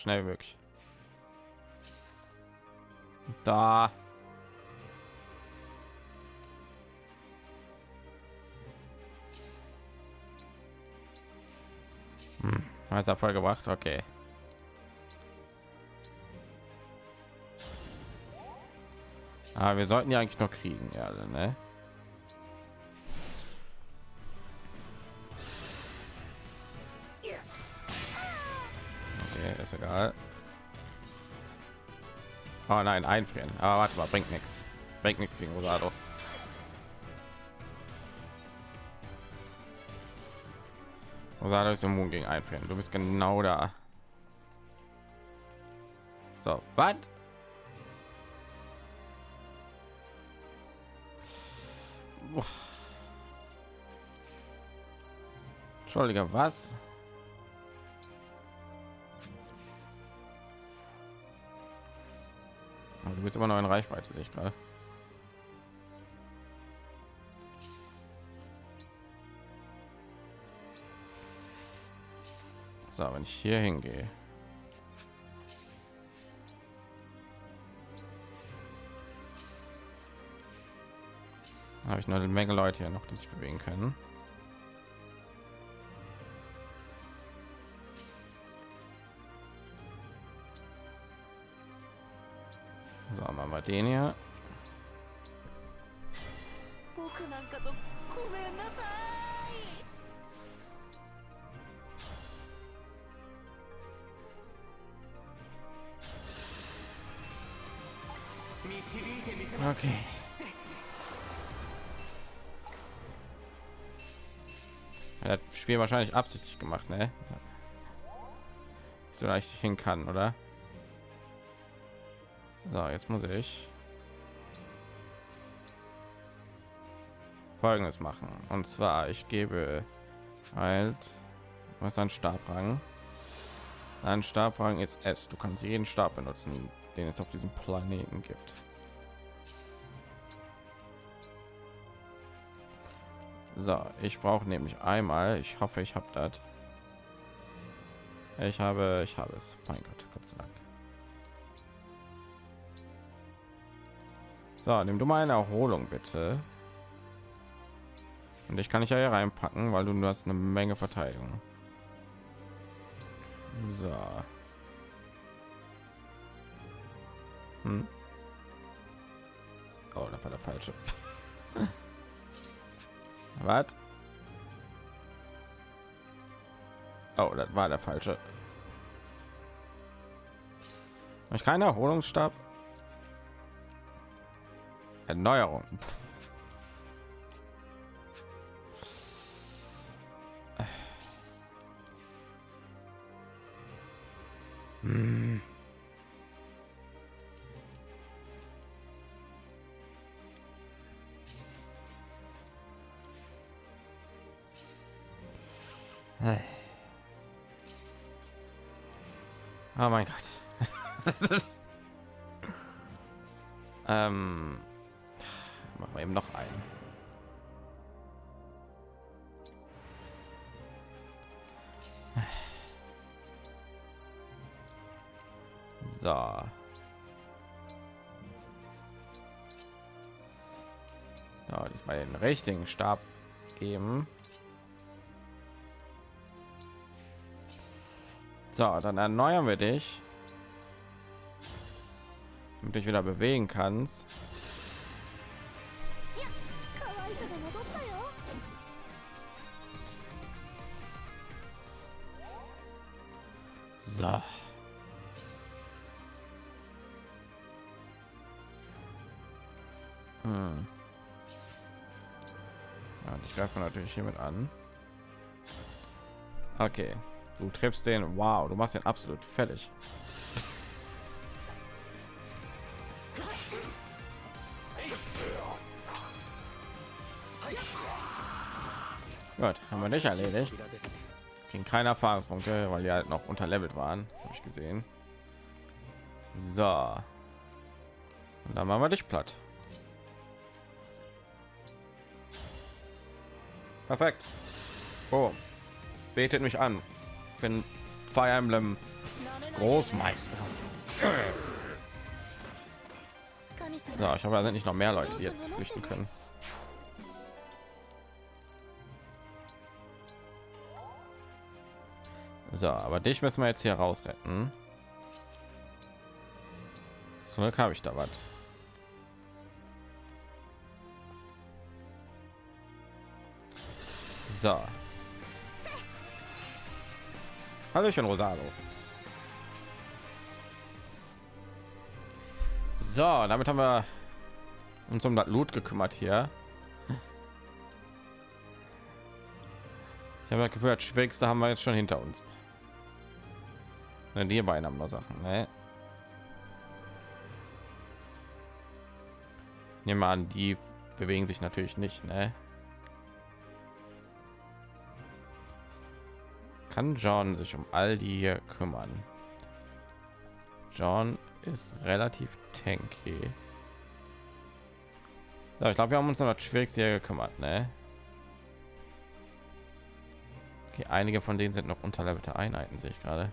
Schnell wie möglich. Da. Hm, hat er voll gebracht. Okay. Aber wir sollten ja eigentlich noch kriegen, ja, ne? Egal. Oh nein, einfrieren. Aber warte mal, bringt nichts. Bringt nichts gegen Rosado. Rosado ist immun gegen einfrieren. Du bist genau da. So, was? Entschuldige, was? Aber Du bist immer noch in Reichweite, sehe ich gerade. So, wenn ich hier hingehe. Habe ich noch eine Menge Leute hier noch, die sich bewegen können. den hier. Okay. Er hat das Spiel wahrscheinlich absichtlich gemacht, ne? So leicht hin kann, oder? So, jetzt muss ich folgendes machen. Und zwar ich gebe halt was ein Stabrang? Ein Stabrang ist es du kannst jeden Stab benutzen den es auf diesem Planeten gibt. So ich brauche nämlich einmal ich hoffe ich habe das. Ich habe ich habe es. Mein Gott Gott sei Dank So, nimm du mal eine Erholung bitte. Und ich kann ich ja hier reinpacken, weil du nur hast eine Menge Verteidigung. So. Hm. Oh, das war der falsche. Was? Oh, das war der falsche. Ich keine Erholungsstab. Erneuerung. Hm. Oh mein Gott. ähm wir eben noch einen So. Ja, diesmal den richtigen Stab geben. So, dann erneuern wir dich. Damit dich wieder bewegen kannst. dich hiermit an. Okay, du triffst den. Wow, du machst den absolut fertig. Gut, haben wir nicht erledigt. Kriegen keine Erfahrungspunkte, weil die halt noch unterlevelt waren. Habe ich gesehen. So. Und dann machen wir dich platt. Perfekt. Oh, betet mich an. Ich bin Fire Emblem Großmeister. 神様 So, ich da sind nicht noch mehr Leute, die jetzt flüchten können. So, aber dich müssen wir jetzt hier raus retten. Zum Glück habe ich da was. So. Hallöchen, Rosado. So, damit haben wir uns um das Loot gekümmert hier. Ich habe das Schwierigste haben wir jetzt schon hinter uns. Ne, die beiden haben noch Sachen. Ne? Nehmen an, die bewegen sich natürlich nicht. Ne? Kann John sich um all die hier kümmern? John ist relativ tanky. So, ich glaube, wir haben uns um das Schwierigste hier gekümmert. Ne? Okay, einige von denen sind noch unterlevelte Einheiten, sehe ich gerade.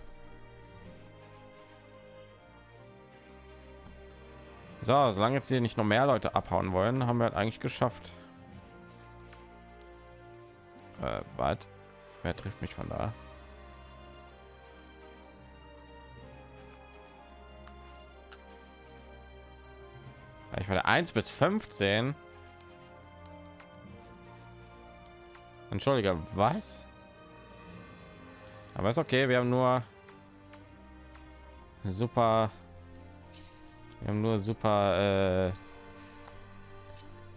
So, solange jetzt hier nicht noch mehr Leute abhauen wollen, haben wir halt eigentlich geschafft. Äh, was? Wer trifft mich von da? Ich der 1 bis 15. Entschuldige, was? Aber ist okay, wir haben nur super wir haben nur super äh,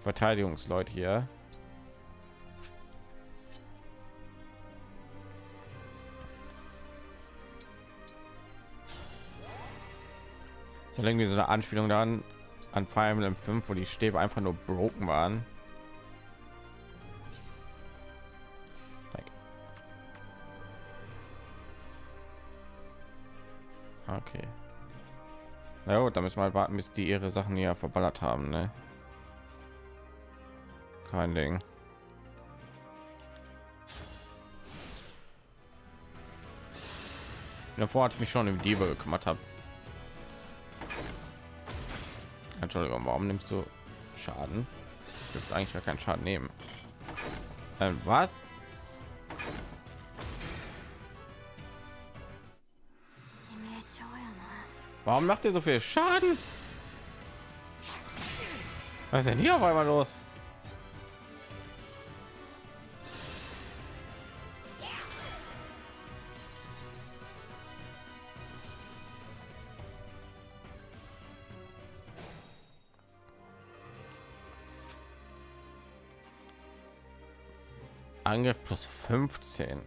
Verteidigungsleute hier. So irgendwie so eine Anspielung dann an Fire Emblem 5, wo die Stäbe einfach nur broken waren. Okay. Na gut, da müssen wir halt warten, bis die ihre Sachen hier verballert haben, ne? Kein Ding. Davor ich mich schon im Diebe gekümmert habe. Entschuldigung, warum nimmst du Schaden? Gibt es eigentlich gar keinen Schaden nehmen? Ähm, was? Warum macht ihr so viel Schaden? Was ist denn hier auf einmal los? 15.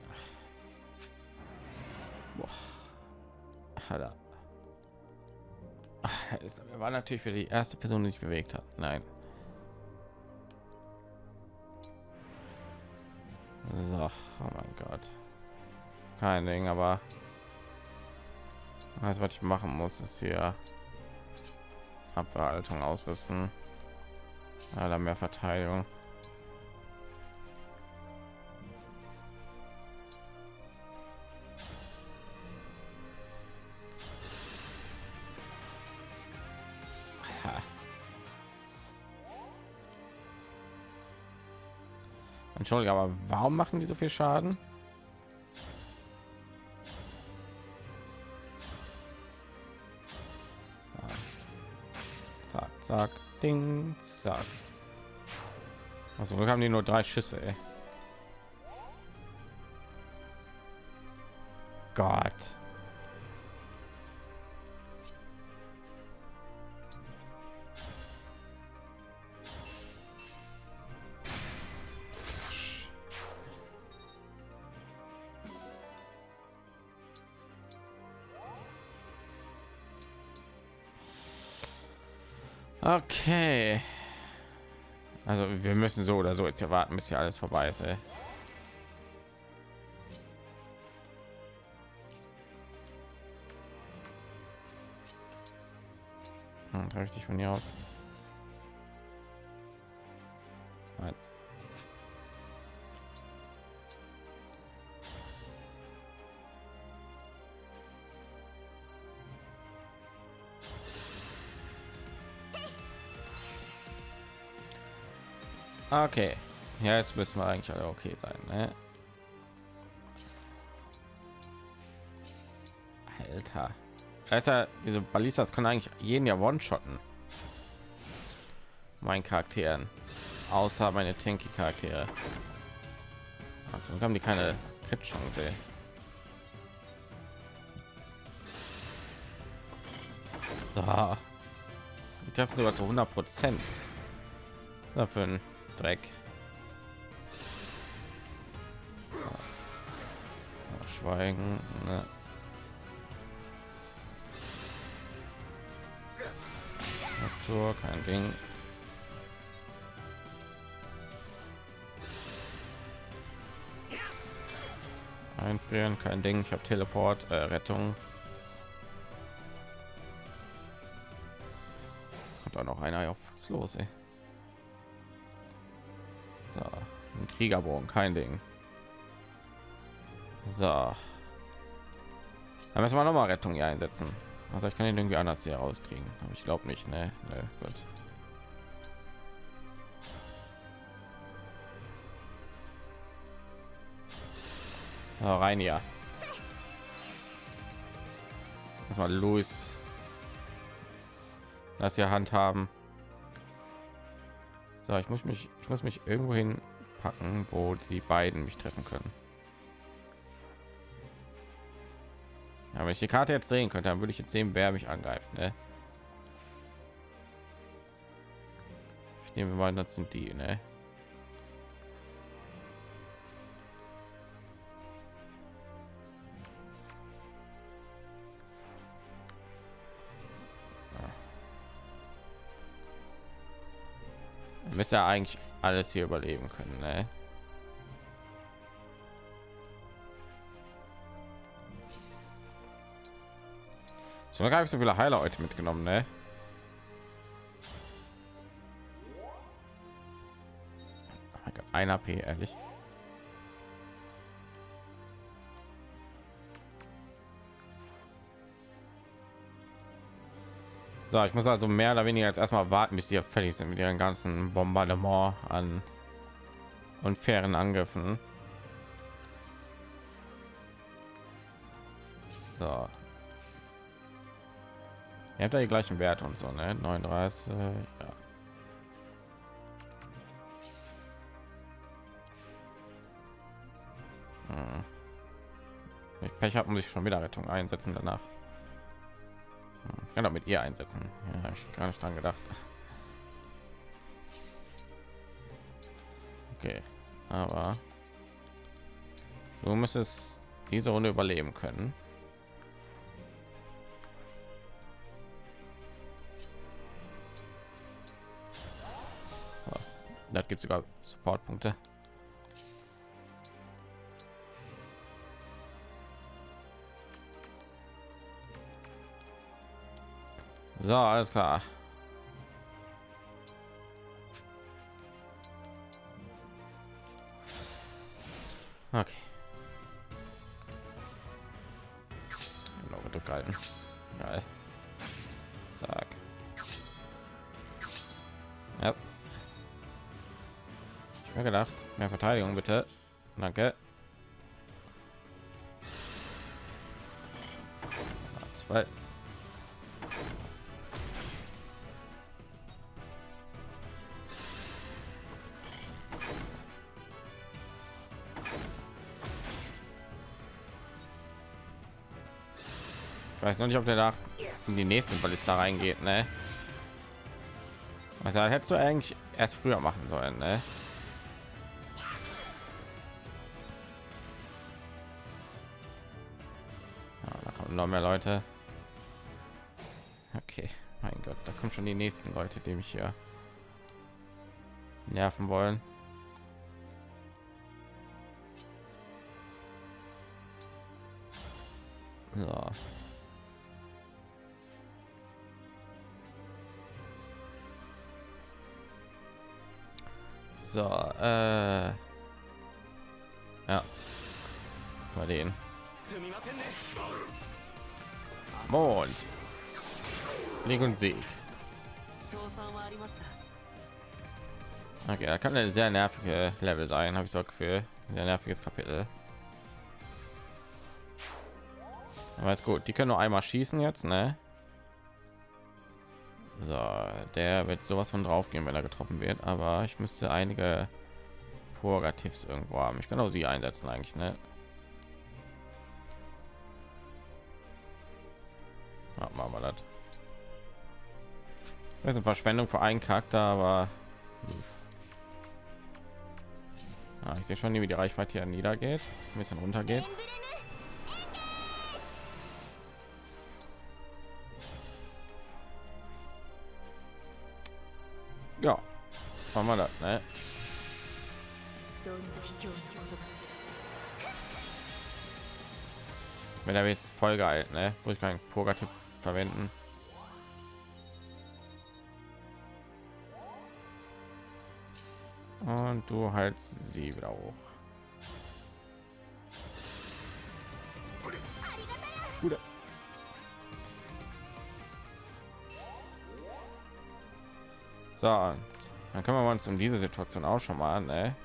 Boah. War natürlich für die erste Person, die sich bewegt hat. Nein. So, oh mein Gott. Kein Ding, aber alles, was ich machen muss, ist hier Abwehrhaltung ausrüsten. Dann mehr Verteidigung. Entschuldigung, aber warum machen die so viel Schaden? Zack, zack, ding, zack. Also wir haben die nur drei Schüsse. Ey. Gott. Okay. Also wir müssen so oder so jetzt hier warten, bis hier alles vorbei ist. Ey. Hm, richtig von hier aus. Okay. Ja, jetzt müssen wir eigentlich alle okay sein. Ne? Alter. Also, diese Ballistas können eigentlich jeden ja one-shotten. Mein Charakteren. Außer meine tanky Charaktere. Also haben die keine Crit-Chance. So. Die treffen sogar zu 100 Prozent. Dafür ein Dreck. Schweigen. Ne. Natur, kein Ding. Einfrieren, kein Ding. Ich habe Teleport, äh, Rettung. Es kommt auch noch einer auf. Was los, ey? Kriegerbogen, kein Ding. So. Dann müssen wir noch mal Rettung hier einsetzen. Also ich kann ihn irgendwie anders hier rauskriegen. Aber ich glaube nicht, ne? Ne, gut. So, rein hier. Erstmal Louis. Das hier handhaben. So, ich muss mich, ich muss mich irgendwo hin packen, wo die beiden mich treffen können. Ja, wenn ich die Karte jetzt drehen könnte, dann würde ich jetzt sehen, wer mich angreift. Ne? Ich nehme mal, das sind die. Ne? Müsste ja eigentlich alles hier überleben können ne? so habe ich so viele heiler heute mitgenommen ne? Oh ein AP ehrlich So, ich muss also mehr oder weniger jetzt erstmal warten, bis die fertig sind mit ihren ganzen Bombardement an unfairen Angriffen. So. Ihr habt ja die gleichen Werte und so, ne? 39, ja. Hm. Ich Pech habe, muss ich schon wieder Rettung einsetzen danach. Ich kann auch mit ihr einsetzen. Ja, ich gar nicht dran gedacht. Okay, aber du müsstest diese Runde überleben können. Da gibt es sogar Supportpunkte. So, alles klar. Okay. Noch gedrückt halten. Geil. Zack. Ja. Ich mir gedacht, Mehr Verteidigung bitte. Danke. Zwei. Noch nicht, ob der da in die nächste Ballista reingeht, ne? Also hättest du eigentlich erst früher machen sollen, ne? Ja, da kommen noch mehr Leute. Okay, mein Gott, da kommen schon die nächsten Leute, die mich hier nerven wollen. So. So, äh, ja, mal den Mond, Leg und Sieg. Okay, da kann eine sehr nervige Level sein, habe ich so für sehr nerviges Kapitel. Aber ist gut, die können nur einmal schießen jetzt, ne? So, der wird sowas von drauf gehen, wenn er getroffen wird. Aber ich müsste einige Purgativs irgendwo haben. Ich kann auch sie einsetzen eigentlich, ne? Ja, machen wir das. Das ist eine Verschwendung für einen Charakter, aber ja, ich sehe schon, wie die Reichweite hier niedergeht, ein bisschen runter machen wir das, ne? Wenn er jetzt voll geil, ne? Wo ich keinen Purgativ verwenden. Und du halt sie wieder hoch. Gute. So, dann können wir uns um diese Situation auch schon mal, ne?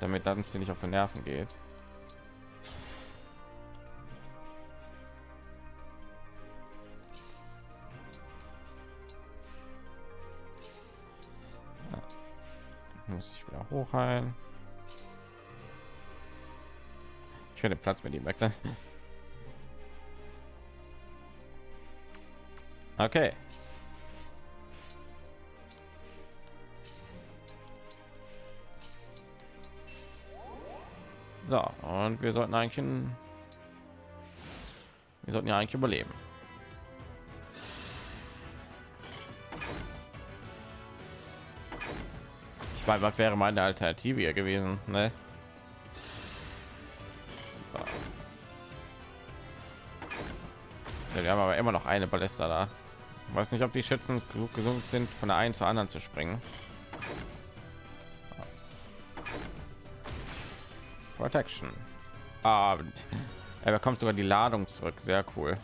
Damit dann sie nicht auf den Nerven geht. Muss ich wieder hochheilen. Ich werde Platz mit ihm wechseln. Okay. So, und wir sollten eigentlich ein, wir sollten ja eigentlich überleben. Ich weiß, was wäre meine Alternative hier gewesen, ne? Wir haben aber immer noch eine Ballista da. Weiß nicht, ob die Schützen klug gesund sind, von der einen zur anderen zu springen. Protection. Ah, er bekommt sogar die Ladung zurück. Sehr cool.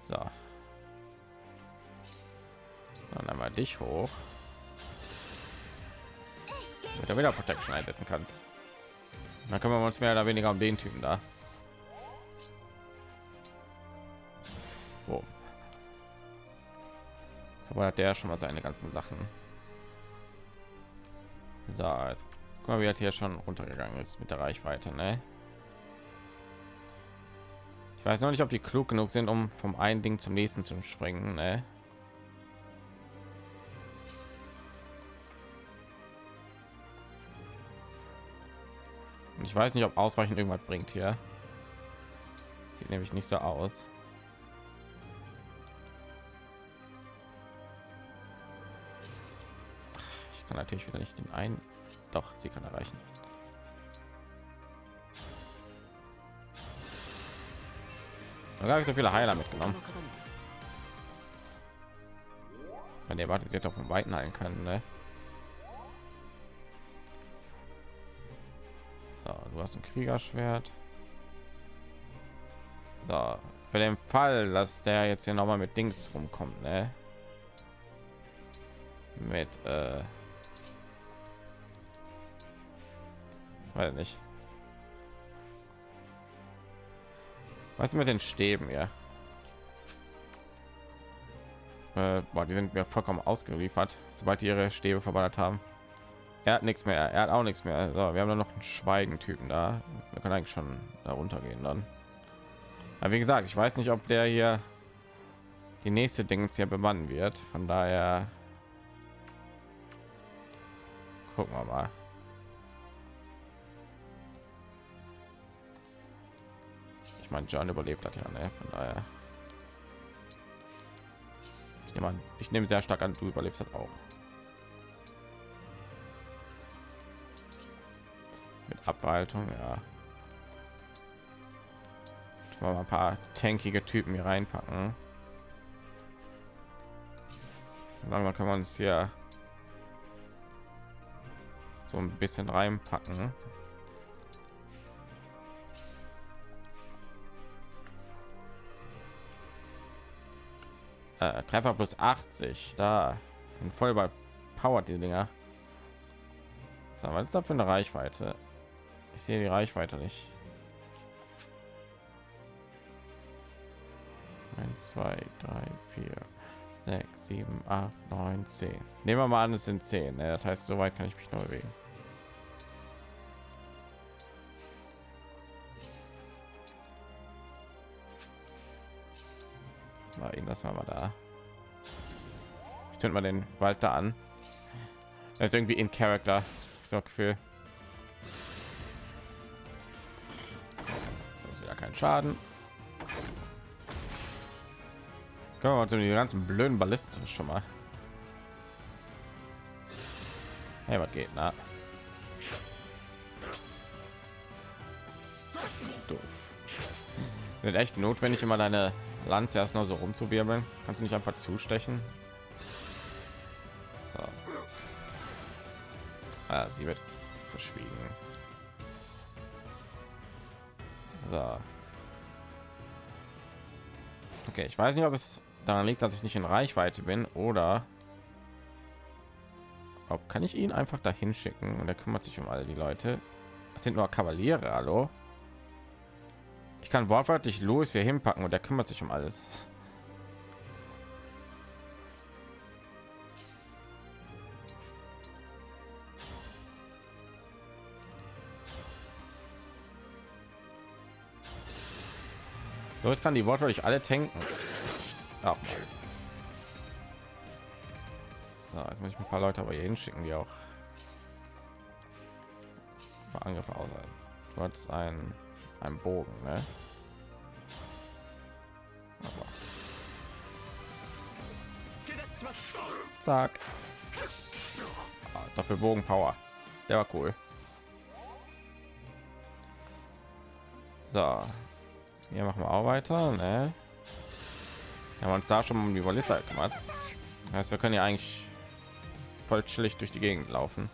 So. Dann einmal dich hoch. Damit er wieder Protection einsetzen kannst. Dann können wir uns mehr oder weniger um den Typen da. Oh. Hat der schon mal seine ganzen Sachen. So, jetzt guck mal, wie hat hier schon runtergegangen ist mit der Reichweite, ne? Ich weiß noch nicht, ob die klug genug sind, um vom einen Ding zum nächsten zu springen, ne? Ich weiß nicht, ob ausweichen irgendwas bringt hier. Sieht nämlich nicht so aus. Ich kann natürlich wieder nicht den einen. Doch, sie kann erreichen. Da habe ich so viele Heiler mitgenommen. Wenn der wartet, sie doch von Weiten heilen kann, ne? Hast ein Kriegerschwert. So, für den Fall, dass der jetzt hier noch mal mit Dings rumkommt, ne? Mit äh weiß nicht. Was mit den Stäben, ja? Äh, boah, die sind mir vollkommen ausgeliefert, sobald die ihre Stäbe verballert haben. Er hat nichts mehr, er hat auch nichts mehr. So, wir haben dann noch einen Schweigen-Typen da. Wir können eigentlich schon da runtergehen dann. Aber wie gesagt, ich weiß nicht, ob der hier die nächste Dings hier bemannen wird. Von daher gucken wir mal. Ich meine, John überlebt hat ja, ne? Von daher. Ich nehme an, ich nehme sehr stark an, du überlebst hat auch. Mit Abwaltung, ja. Mal ein paar tankige Typen hier reinpacken. Langsam kann man es hier so ein bisschen reinpacken. Äh, Treffer plus 80, da sind voll bei Power die Dinger. So, was ist da für eine Reichweite? Ich sehe die Reichweite nicht. 1, 2, 3, 4, 6, 7, 8, 9, 10. Nehmen wir mal an, es sind 10. Ne? Das heißt, so weit kann ich mich noch bewegen. Mal ihn das mal da. Ich zünd mal den Wald da an. Das ist irgendwie in Charakter. So Gefühl. Schaden. Können wir mal zu den ganzen blöden Ballisten schon mal. Hey, was geht, na? Doof. Wird echt notwendig, immer deine Lanze erst noch so rumzuwirbeln. Kannst du nicht einfach zustechen? So. Ah, sie wird verschwiegen. So. Okay, ich weiß nicht, ob es daran liegt, dass ich nicht in Reichweite bin oder ob kann ich ihn einfach dahin schicken und er kümmert sich um all die Leute. Das sind nur Kavaliere, hallo. Ich kann wortwörtlich Louis hier hinpacken und er kümmert sich um alles. Louis kann die wortwörtlich alle tanken. Ach, so, jetzt muss ich ein paar Leute aber hier hinschicken, die auch Angriffe aus. Du hast ein ein Bogen, ne? Zack. Ah, Doppelbogen Power. Der war cool. So. Hier machen wir auch weiter, ne? Wir haben uns da schon um die Ballista gemacht. Das heißt, wir können ja eigentlich voll chillig durch die Gegend laufen.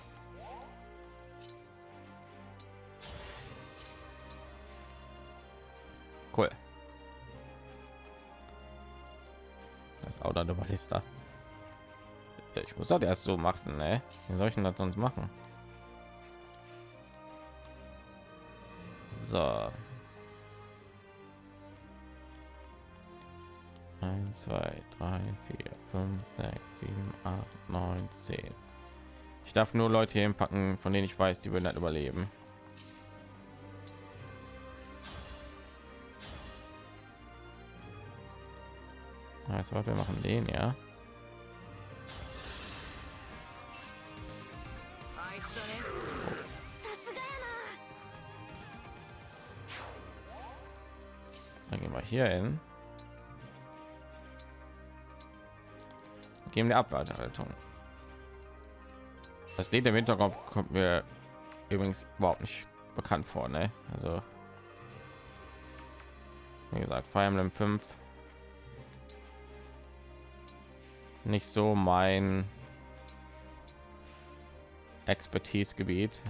Cool. Das auch eine Ballista. Ich muss das erst so machen, ne? Wie soll ich denn das sonst machen? So. 1, 2, 3, 4, 5, 6, 7, 8, 9, 10. Ich darf nur Leute hier packen, von denen ich weiß, die würden halt überleben. Also wir machen den ja. Dann gehen wir hier hin. Geben die Abwartehaltung. Das Lied im Hinterkopf kommt mir übrigens überhaupt nicht bekannt vor, ne? Also wie gesagt, Fire Emblem 5 nicht so mein Expertise-Gebiet.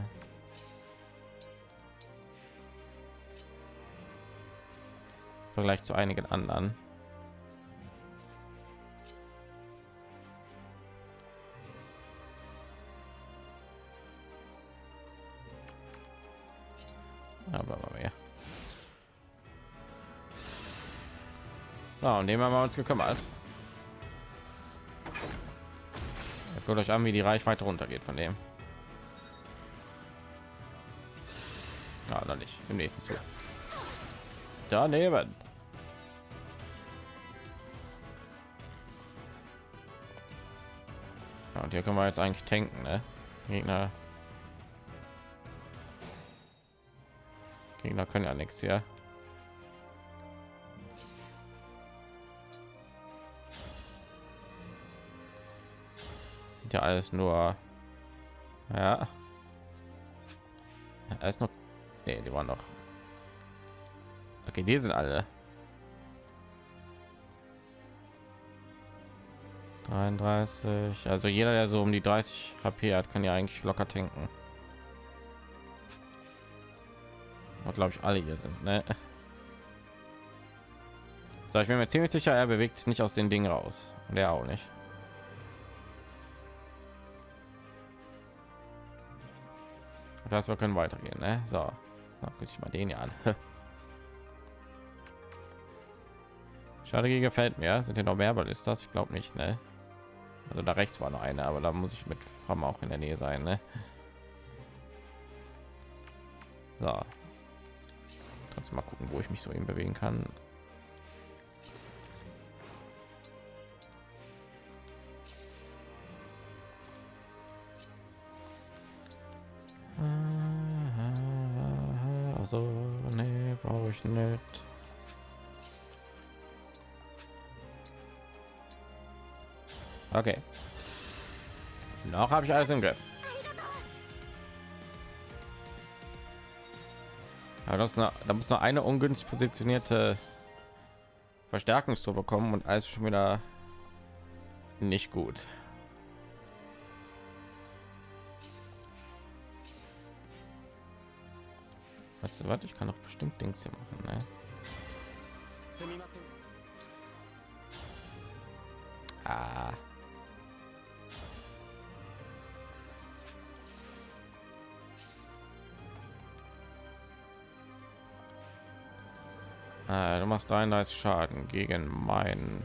Vergleich zu einigen anderen. So, und dem haben wir uns gekümmert. Jetzt guckt euch an, wie die Reichweite runtergeht von dem. Ja, noch nicht. Im nächsten Zug. Daneben. Ja, und hier können wir jetzt eigentlich tanken, ne? Gegner. Gegner können ja nichts hier. Ja alles nur. Ja. Alles noch. Nee, die waren noch. Okay, die sind alle. 33. Also jeder, der so um die 30 HP hat, kann ja eigentlich locker tanken. glaube ich alle hier sind ne? so, ich bin mir ziemlich sicher er bewegt sich nicht aus den dingen raus und er auch nicht das wir können weitergehen ne? so ich mal den ja an Strategie gefällt mir. Sind hier noch mehr Ballistas? Ich glaube nicht, ne? Also da rechts war noch eine, aber da muss ich mit Hammer auch in der Nähe sein, ne? So. Trotzdem mal gucken, wo ich mich so eben bewegen kann. Also, nee, brauche ich nicht. Okay. Noch habe ich alles im Griff. Aber das eine, da muss nur eine ungünstig positionierte Verstärkungstor bekommen und alles schon wieder nicht gut. Du, was? Ich kann doch bestimmt Dings hier machen, ne? Ah. Äh, du machst 33 Schaden gegen meinen.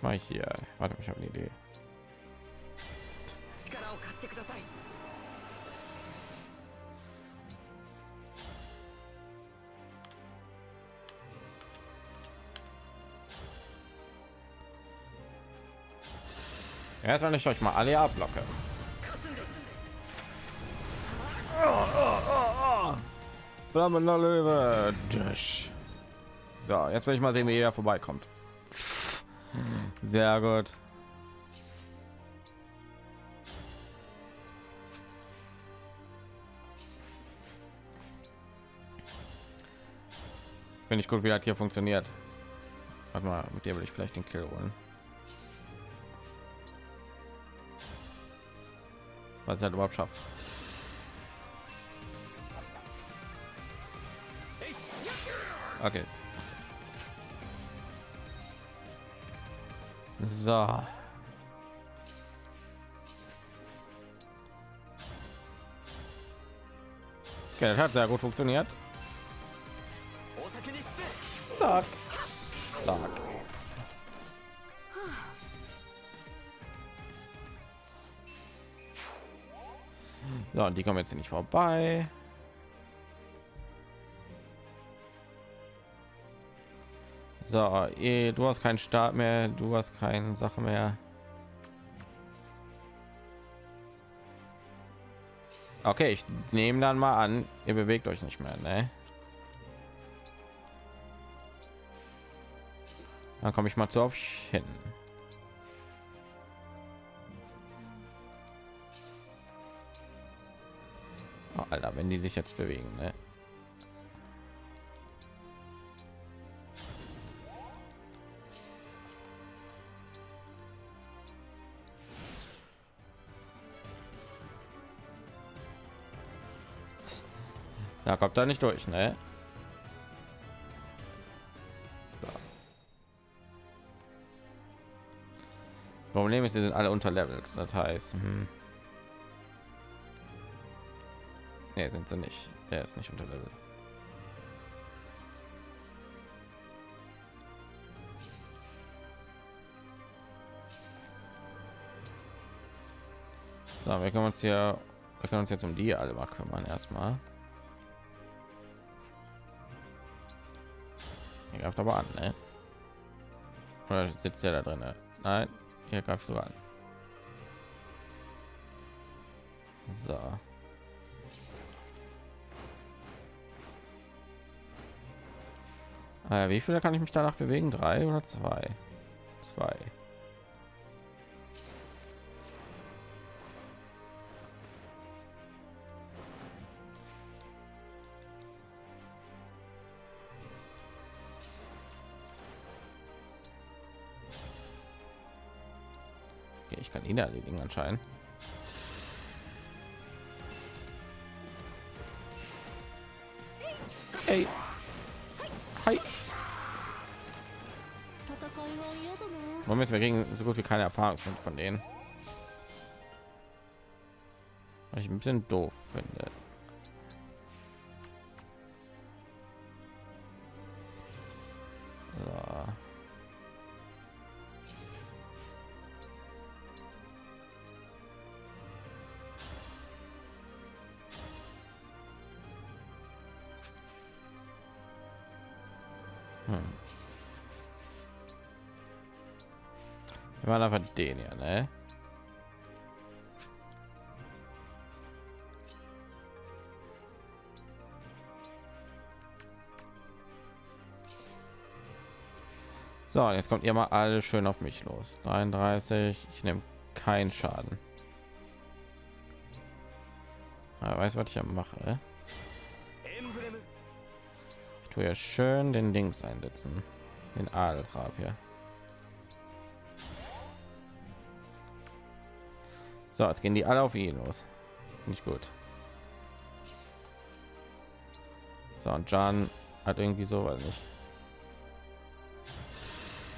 Mich mal hier. Warte, ich habe eine Idee. Jetzt wenn ich euch mal alle ablocke. Flammender Löwe. So, jetzt will ich mal sehen, wie er vorbeikommt. Sehr gut. Finde ich gut, wie das hier funktioniert. Warte mal, mit dir will ich vielleicht den Kill holen. was er halt überhaupt schafft. Okay. So. Okay, das hat sehr gut funktioniert. Zack. Zack. So, und die kommen jetzt nicht vorbei. So, eh, du hast keinen Start mehr, du hast keine Sache mehr. Okay, ich nehme dann mal an, ihr bewegt euch nicht mehr, ne? Dann komme ich mal zu euch hin. Oh, Alter, wenn die sich jetzt bewegen, ne? Kommt da nicht durch, ne? Problem ist, sie sind alle unterlevelt. Das heißt, hm. nee, sind sie nicht. Der ist nicht unterlevelt. So, wir können uns hier, wir können uns jetzt um die alle mal kümmern erstmal. Greift aber an, ne? Oder sitzt der da drin? Nein, ihr greift sogar an. So. Äh, wie viele kann ich mich danach bewegen? Drei oder zwei? Zwei. ich kann ihn erledigen anscheinend hey. Hi. Warum wir gegen so gut wie keine Erfahrung von denen? Was ich ein bisschen doof finde. So, jetzt kommt ihr mal alle schön auf mich los. 33, ich nehme keinen Schaden. Ja, weiß was ich mache. Ich tue ja schön den Dings einsetzen, den Adelsrab hier. So, jetzt gehen die alle auf ihn los. Nicht gut. So, und John hat irgendwie so, weiß nicht.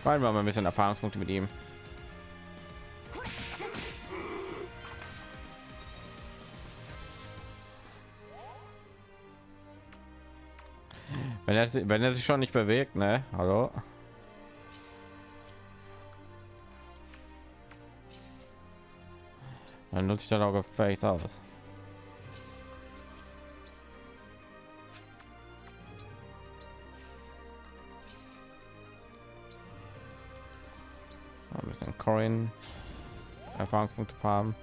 Weil wir mal ein bisschen Erfahrungspunkte mit ihm. Wenn er, wenn er sich schon nicht bewegt, ne? Hallo? Dann nutze ich dann auch gefälligst aus. Corin Erfahrungspunkte farmen.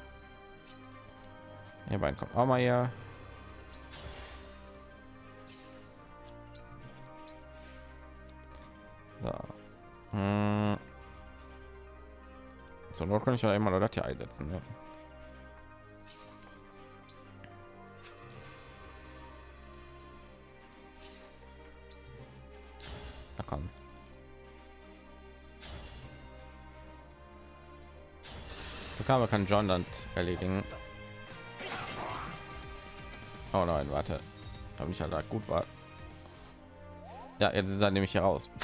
Hier beiden kommt auch mal hier. So. Hm. So, nur kann ich ja immer das hier einsetzen. Ne? So kann John dann erledigen. Oh nein, warte. Habe ich ja da gut war. Ja, jetzt ist er nämlich hier raus.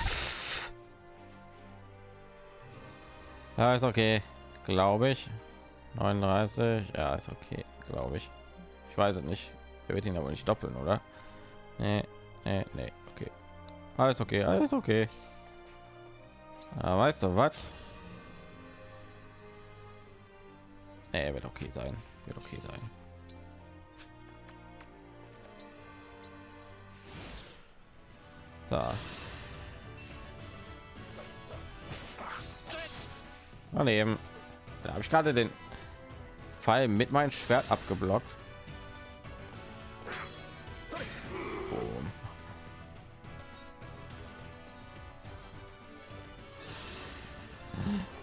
Ja, ist okay, glaube ich. 39, ja, ist okay, glaube ich. Ich weiß es nicht. Er wird ihn aber nicht doppeln, oder? Nee, nee, nee, okay. Alles okay, alles okay. Ja, weißt du was? Er wird okay sein. Wird okay sein. So. daneben da habe ich gerade den fall mit meinem schwert abgeblockt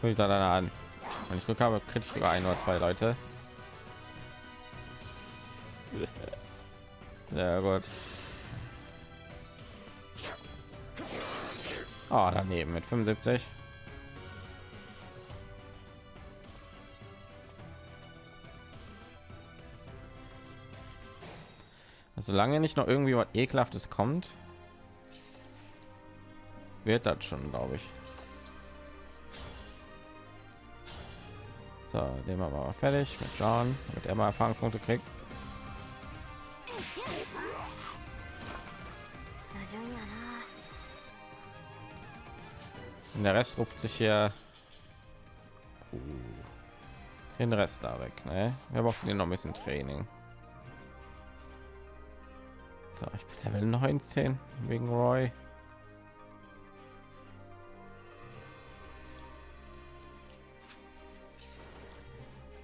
ich da an wenn ich glück habe kriege ich sogar ein oder zwei leute Sehr gut. Oh, daneben mit 75. Solange nicht noch irgendwie was ekelhaftes kommt, wird das schon, glaube ich. So, den wir mal fertig mit John, damit er mal Erfahrungspunkte kriegt. Und der Rest ruft sich hier uh, den Rest da weg. Ne? Wir brauchen noch ein bisschen Training. So, ich bin Level 19 wegen Roy.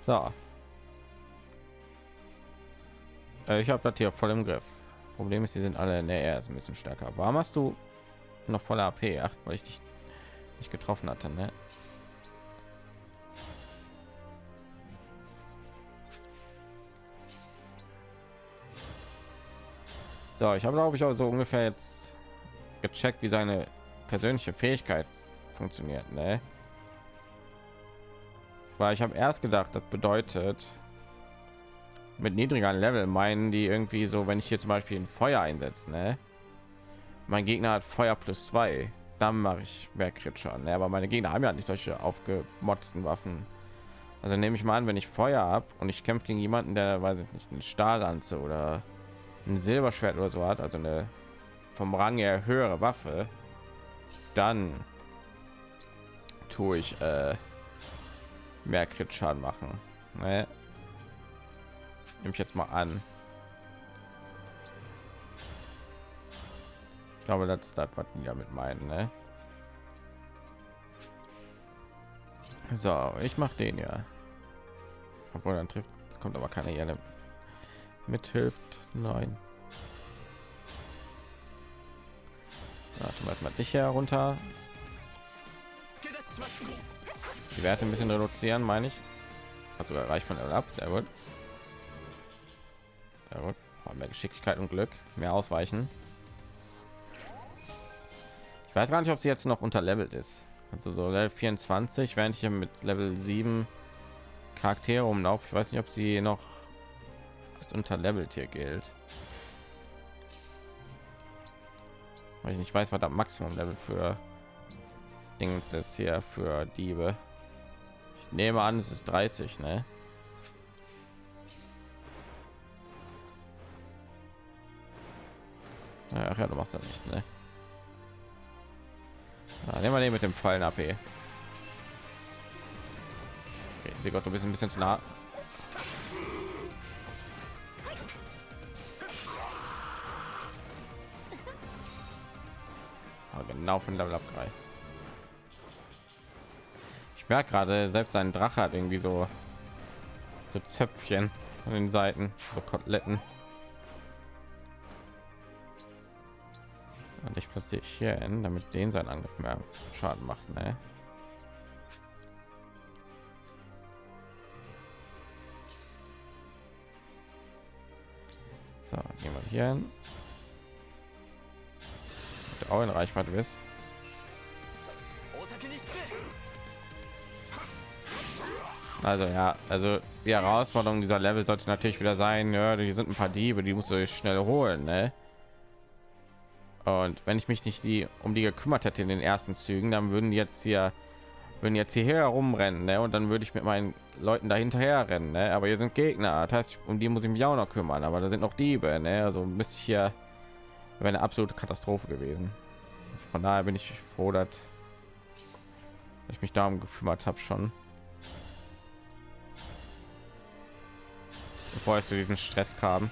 So. Äh, ich habe das hier voll im Griff. Problem ist, die sind alle in der R ist ein bisschen stärker. Warum hast du noch voller AP? Ach, weil ich dich nicht getroffen hatte, ne? So, ich habe glaube ich auch so ungefähr jetzt gecheckt, wie seine persönliche Fähigkeit funktioniert, ne? Weil ich habe erst gedacht, das bedeutet mit niedrigeren Level meinen die irgendwie so, wenn ich hier zum Beispiel ein Feuer einsetze, ne? Mein Gegner hat Feuer plus zwei, dann mache ich mehr Crit Schaden. Ne? Aber meine Gegner haben ja nicht solche aufgemotzten Waffen. Also nehme ich mal an, wenn ich Feuer ab und ich kämpfe gegen jemanden, der weiß ich nicht, eine Stahllanze oder ein Silberschwert oder so hat, also eine vom Rang her höhere Waffe, dann tue ich äh, mehr Crit Schaden machen. Ne? Nehme ich jetzt mal an. Ich glaube, das ist das, was die damit meinen. Ne? So, ich mache den ja. Obwohl dann trifft, kommt aber keine Jelle mithilft. Nein. Wir erstmal dich herunter. Die Werte ein bisschen reduzieren, meine ich. Hat sogar reicht von Level ab. Sehr gut. Sehr gut. Mehr Geschicklichkeit und Glück. Mehr ausweichen. Ich weiß gar nicht, ob sie jetzt noch unterlevelt ist. Also so Level 24, während ich hier mit Level 7 Charaktere umlaufe. Ich weiß nicht, ob sie noch als unterlevelt hier gilt. Weil ich nicht weiß, was das Maximum Level für Dings ist hier für Diebe. Ich nehme an, es ist 30, ne? Ach ja, du machst das nicht, ne? Ja, nehmen wir den mit dem Fallen AP. Okay, sie Gott, du bist ein bisschen zu nah. Aber genau von Level abgereicht. Merke gerade, selbst ein Drache hat irgendwie so so Zöpfchen an den Seiten, so Koteletten. Und ich platziere hier hin, damit den sein Angriff mehr Schaden macht. Ne? So, gehen wir hier hin. Auch in Reichweite ist. Also ja, also die Herausforderung dieser Level sollte natürlich wieder sein, ja, die sind ein paar Diebe, die musst du schnell holen, ne? Und wenn ich mich nicht die um die gekümmert hätte in den ersten Zügen, dann würden die jetzt hier würden jetzt hierher herumrennen, ne? Und dann würde ich mit meinen Leuten dahinterher rennen, ne? Aber hier sind Gegner, das heißt, um die muss ich mich auch noch kümmern. Aber da sind noch Diebe, ne? Also müsste ich hier wäre eine absolute Katastrophe gewesen. Also von daher bin ich froh, dass ich mich darum gekümmert habe schon. Bevor es zu diesem Stress kam.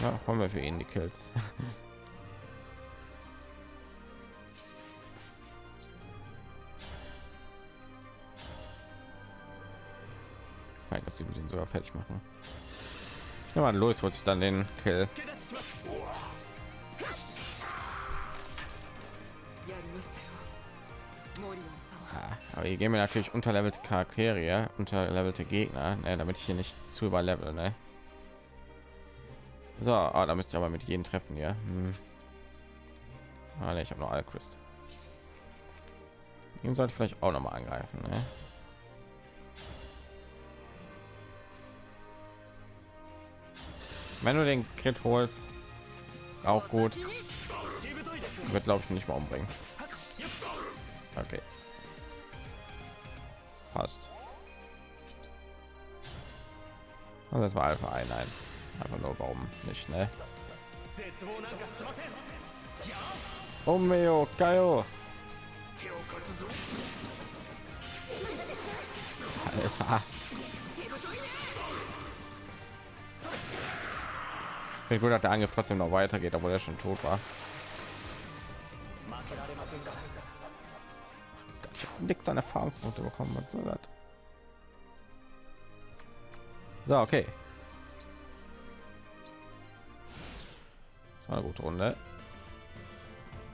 Ja, wollen wir für ihn die Kills. Nein, dass sie den sogar fertig machen. Ich nehme mal los, wird sich dann den Kill. Aber hier gehen wir natürlich unterlevelte Charaktere, unterlevelte Gegner, ne, damit ich hier nicht zu überlevel. Ne? So, ah, da müsste ich aber mit jedem treffen hier. Hm. Ah, ne, ich habe noch Alchrist. Ihm sollte ich vielleicht auch noch mal angreifen. Ne? Wenn du den Crit holst, auch gut. Wird glaube ich nicht mal umbringen. Okay. Passt. Und das war Alpha ein, nein. Einfach nur warum nicht, ne? Mio, Kaio. Alter. Ich bin gut, dass der Angriff trotzdem noch weitergeht, obwohl er schon tot war. Nichts an Erfahrungspunkte bekommen. Was soll das? So, okay. Das war eine gute Runde.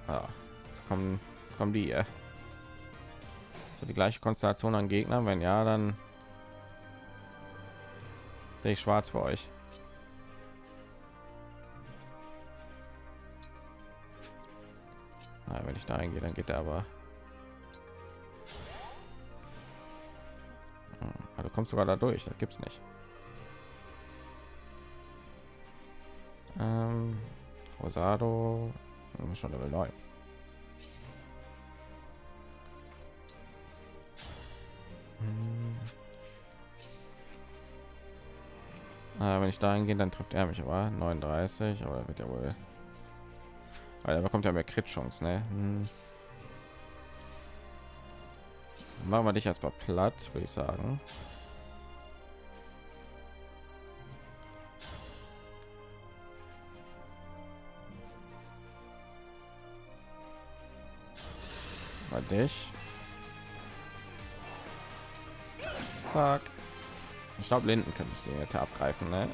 Ja, jetzt kommen, jetzt kommen die. So die gleiche Konstellation an Gegnern. Wenn ja, dann sehe ich schwarz für euch. Na, wenn ich da eingehe, dann geht er aber. Kommst sogar da durch, das gibt's nicht. Ähm, Rosado schon Level 9. Hm. Ah, wenn ich da hingehe, dann trifft er mich aber 39, aber wird ja wohl weil er bekommt ja mehr Crit Chance, ne? Hm. Machen wir dich erstmal platt, würde ich sagen. Mal dich. Zack. Ich glaube, Linden könnte ich den jetzt abgreifen, ne?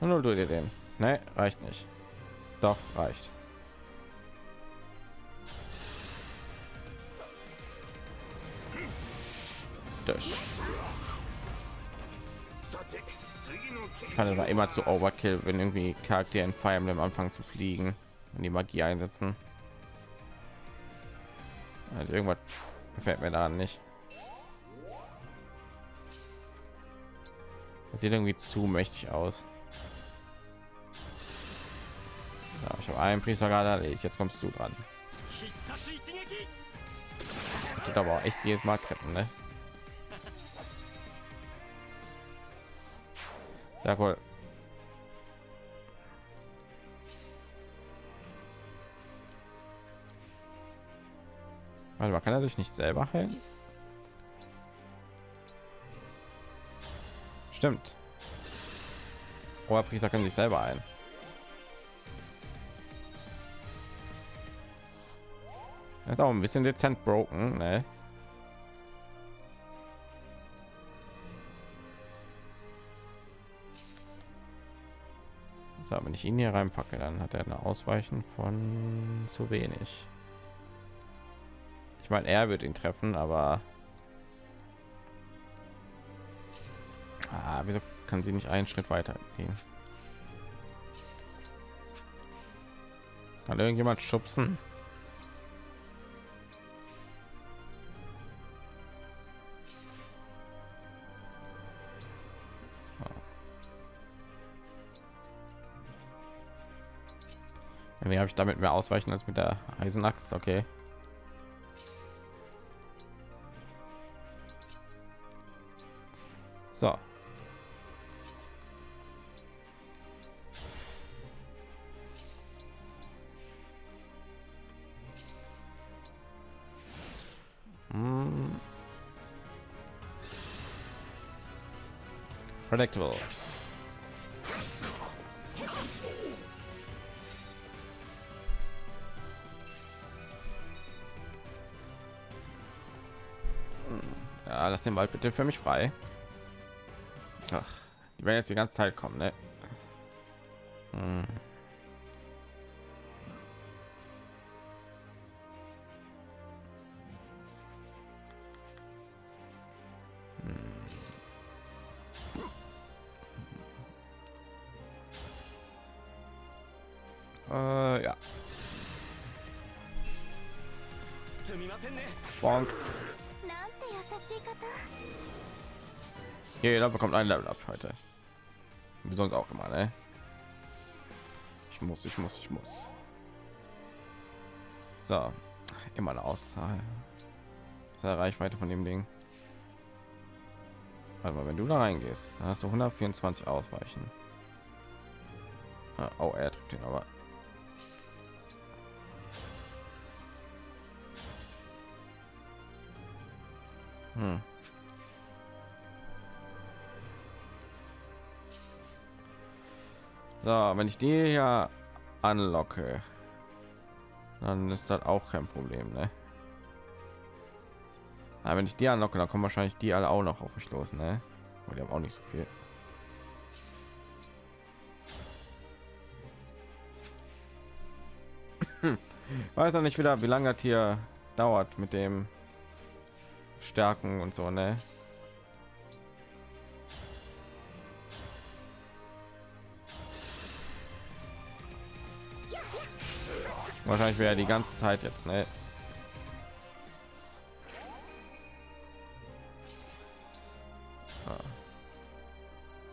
Nur du dir den. Ne, reicht nicht. Doch, reicht. Das. Fand war immer zu Overkill, wenn irgendwie Charakter in Fire Emblem anfangen zu fliegen und die Magie einsetzen. Also irgendwas gefällt mir da nicht. Das sieht irgendwie zu mächtig aus. Ja, ich habe einen Priester gerade erledigt. Jetzt kommst du dran. Tut aber auch echt jedes Mal Ketten, ne? Cool. Warte mal, kann er sich nicht selber heilen? Stimmt. Priester können sich selber ein. Das ist auch ein bisschen dezent broken, ne? So, wenn ich ihn hier reinpacke, dann hat er eine Ausweichen von zu wenig. Ich meine, er wird ihn treffen, aber ah, wieso kann sie nicht einen Schritt weiter gehen? Kann irgendjemand schubsen? Irgendwie habe ich damit mehr ausweichen als mit der Eisenaxt. Okay. So. Hm. Predictable. Lass den Wald bitte für mich frei. Ach, die werden jetzt die ganze Zeit kommen, ne? Hm. Jeder bekommt ein Level ab heute. Wie sonst auch immer, ne? Ich muss, ich muss, ich muss. So, immer eine Auszahl. Das Reichweite von dem Ding. Warte mal, wenn du da reingehst, dann hast du 124 Ausweichen. Ah, oh, er trifft ihn aber. Hm. So, wenn ich die ja anlocke, dann ist das auch kein Problem, ne? Aber wenn ich die anlocke, dann kommen wahrscheinlich die alle auch noch auf mich los, ne? Aber die haben auch nicht so viel. Weiß noch nicht wieder, wie lange das hier dauert mit dem Stärken und so, ne? Wahrscheinlich wäre die ganze Zeit jetzt, ne?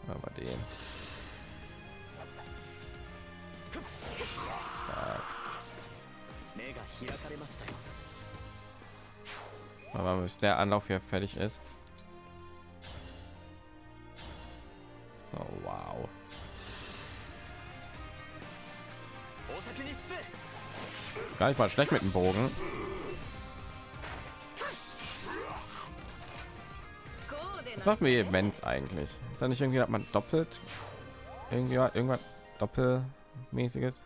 Aber den. Aber bis der Anlauf hier fertig ist. Klar, ich mal schlecht mit dem Bogen. Was machen wir Events eigentlich? Ist da nicht irgendwie, dass man doppelt irgendwie irgendwas doppelmäßiges?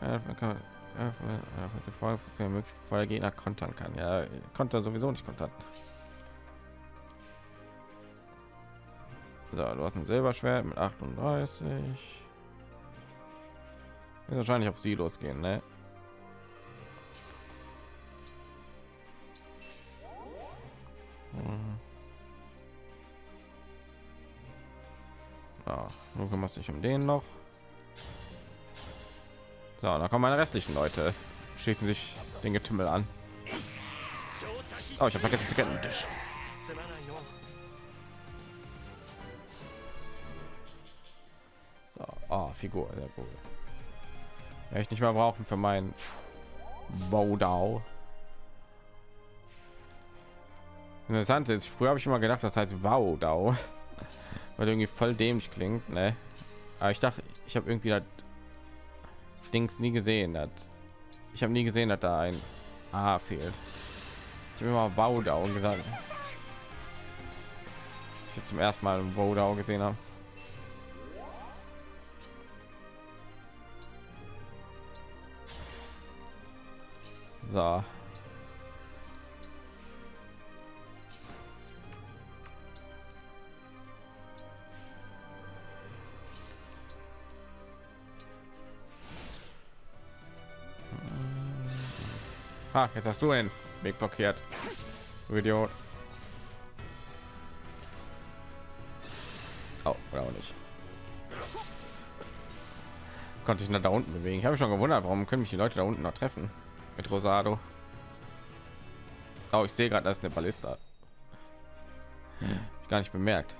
Ja, äh, äh, äh, vorher Gegner kontern kann. Ja, konnte sowieso nicht kontern. So, du hast ein Silberschwert mit 38. Wird wahrscheinlich auf sie losgehen, ne? Ja, du kümmerst dich um den noch. So, da kommen meine restlichen Leute. Schießen sich den Getümmel an. Oh, ich habe vergessen zu kennen. Tisch. Ah, oh, Figur, sehr cool. Werde ich nicht mehr brauchen für meinen Wodau. Interessant ist, früher habe ich immer gedacht, das heißt Wodau, weil irgendwie voll dämlich klingt, ne? Aber ich dachte, ich habe irgendwie das Dings nie gesehen, dass ich habe nie gesehen, dass da ein A fehlt. Ich habe immer Wodau gesagt. Ich jetzt zum ersten Mal Wodau gesehen habe. So. Ah, jetzt hast du einen Weg blockiert. Idiot. Oh, oder auch nicht. Konnte ich nach da unten bewegen. Ich habe schon gewundert, warum können mich die Leute da unten noch treffen mit Rosado. Oh, ich sehe gerade, das ist eine Ballista. Ich gar nicht bemerkt.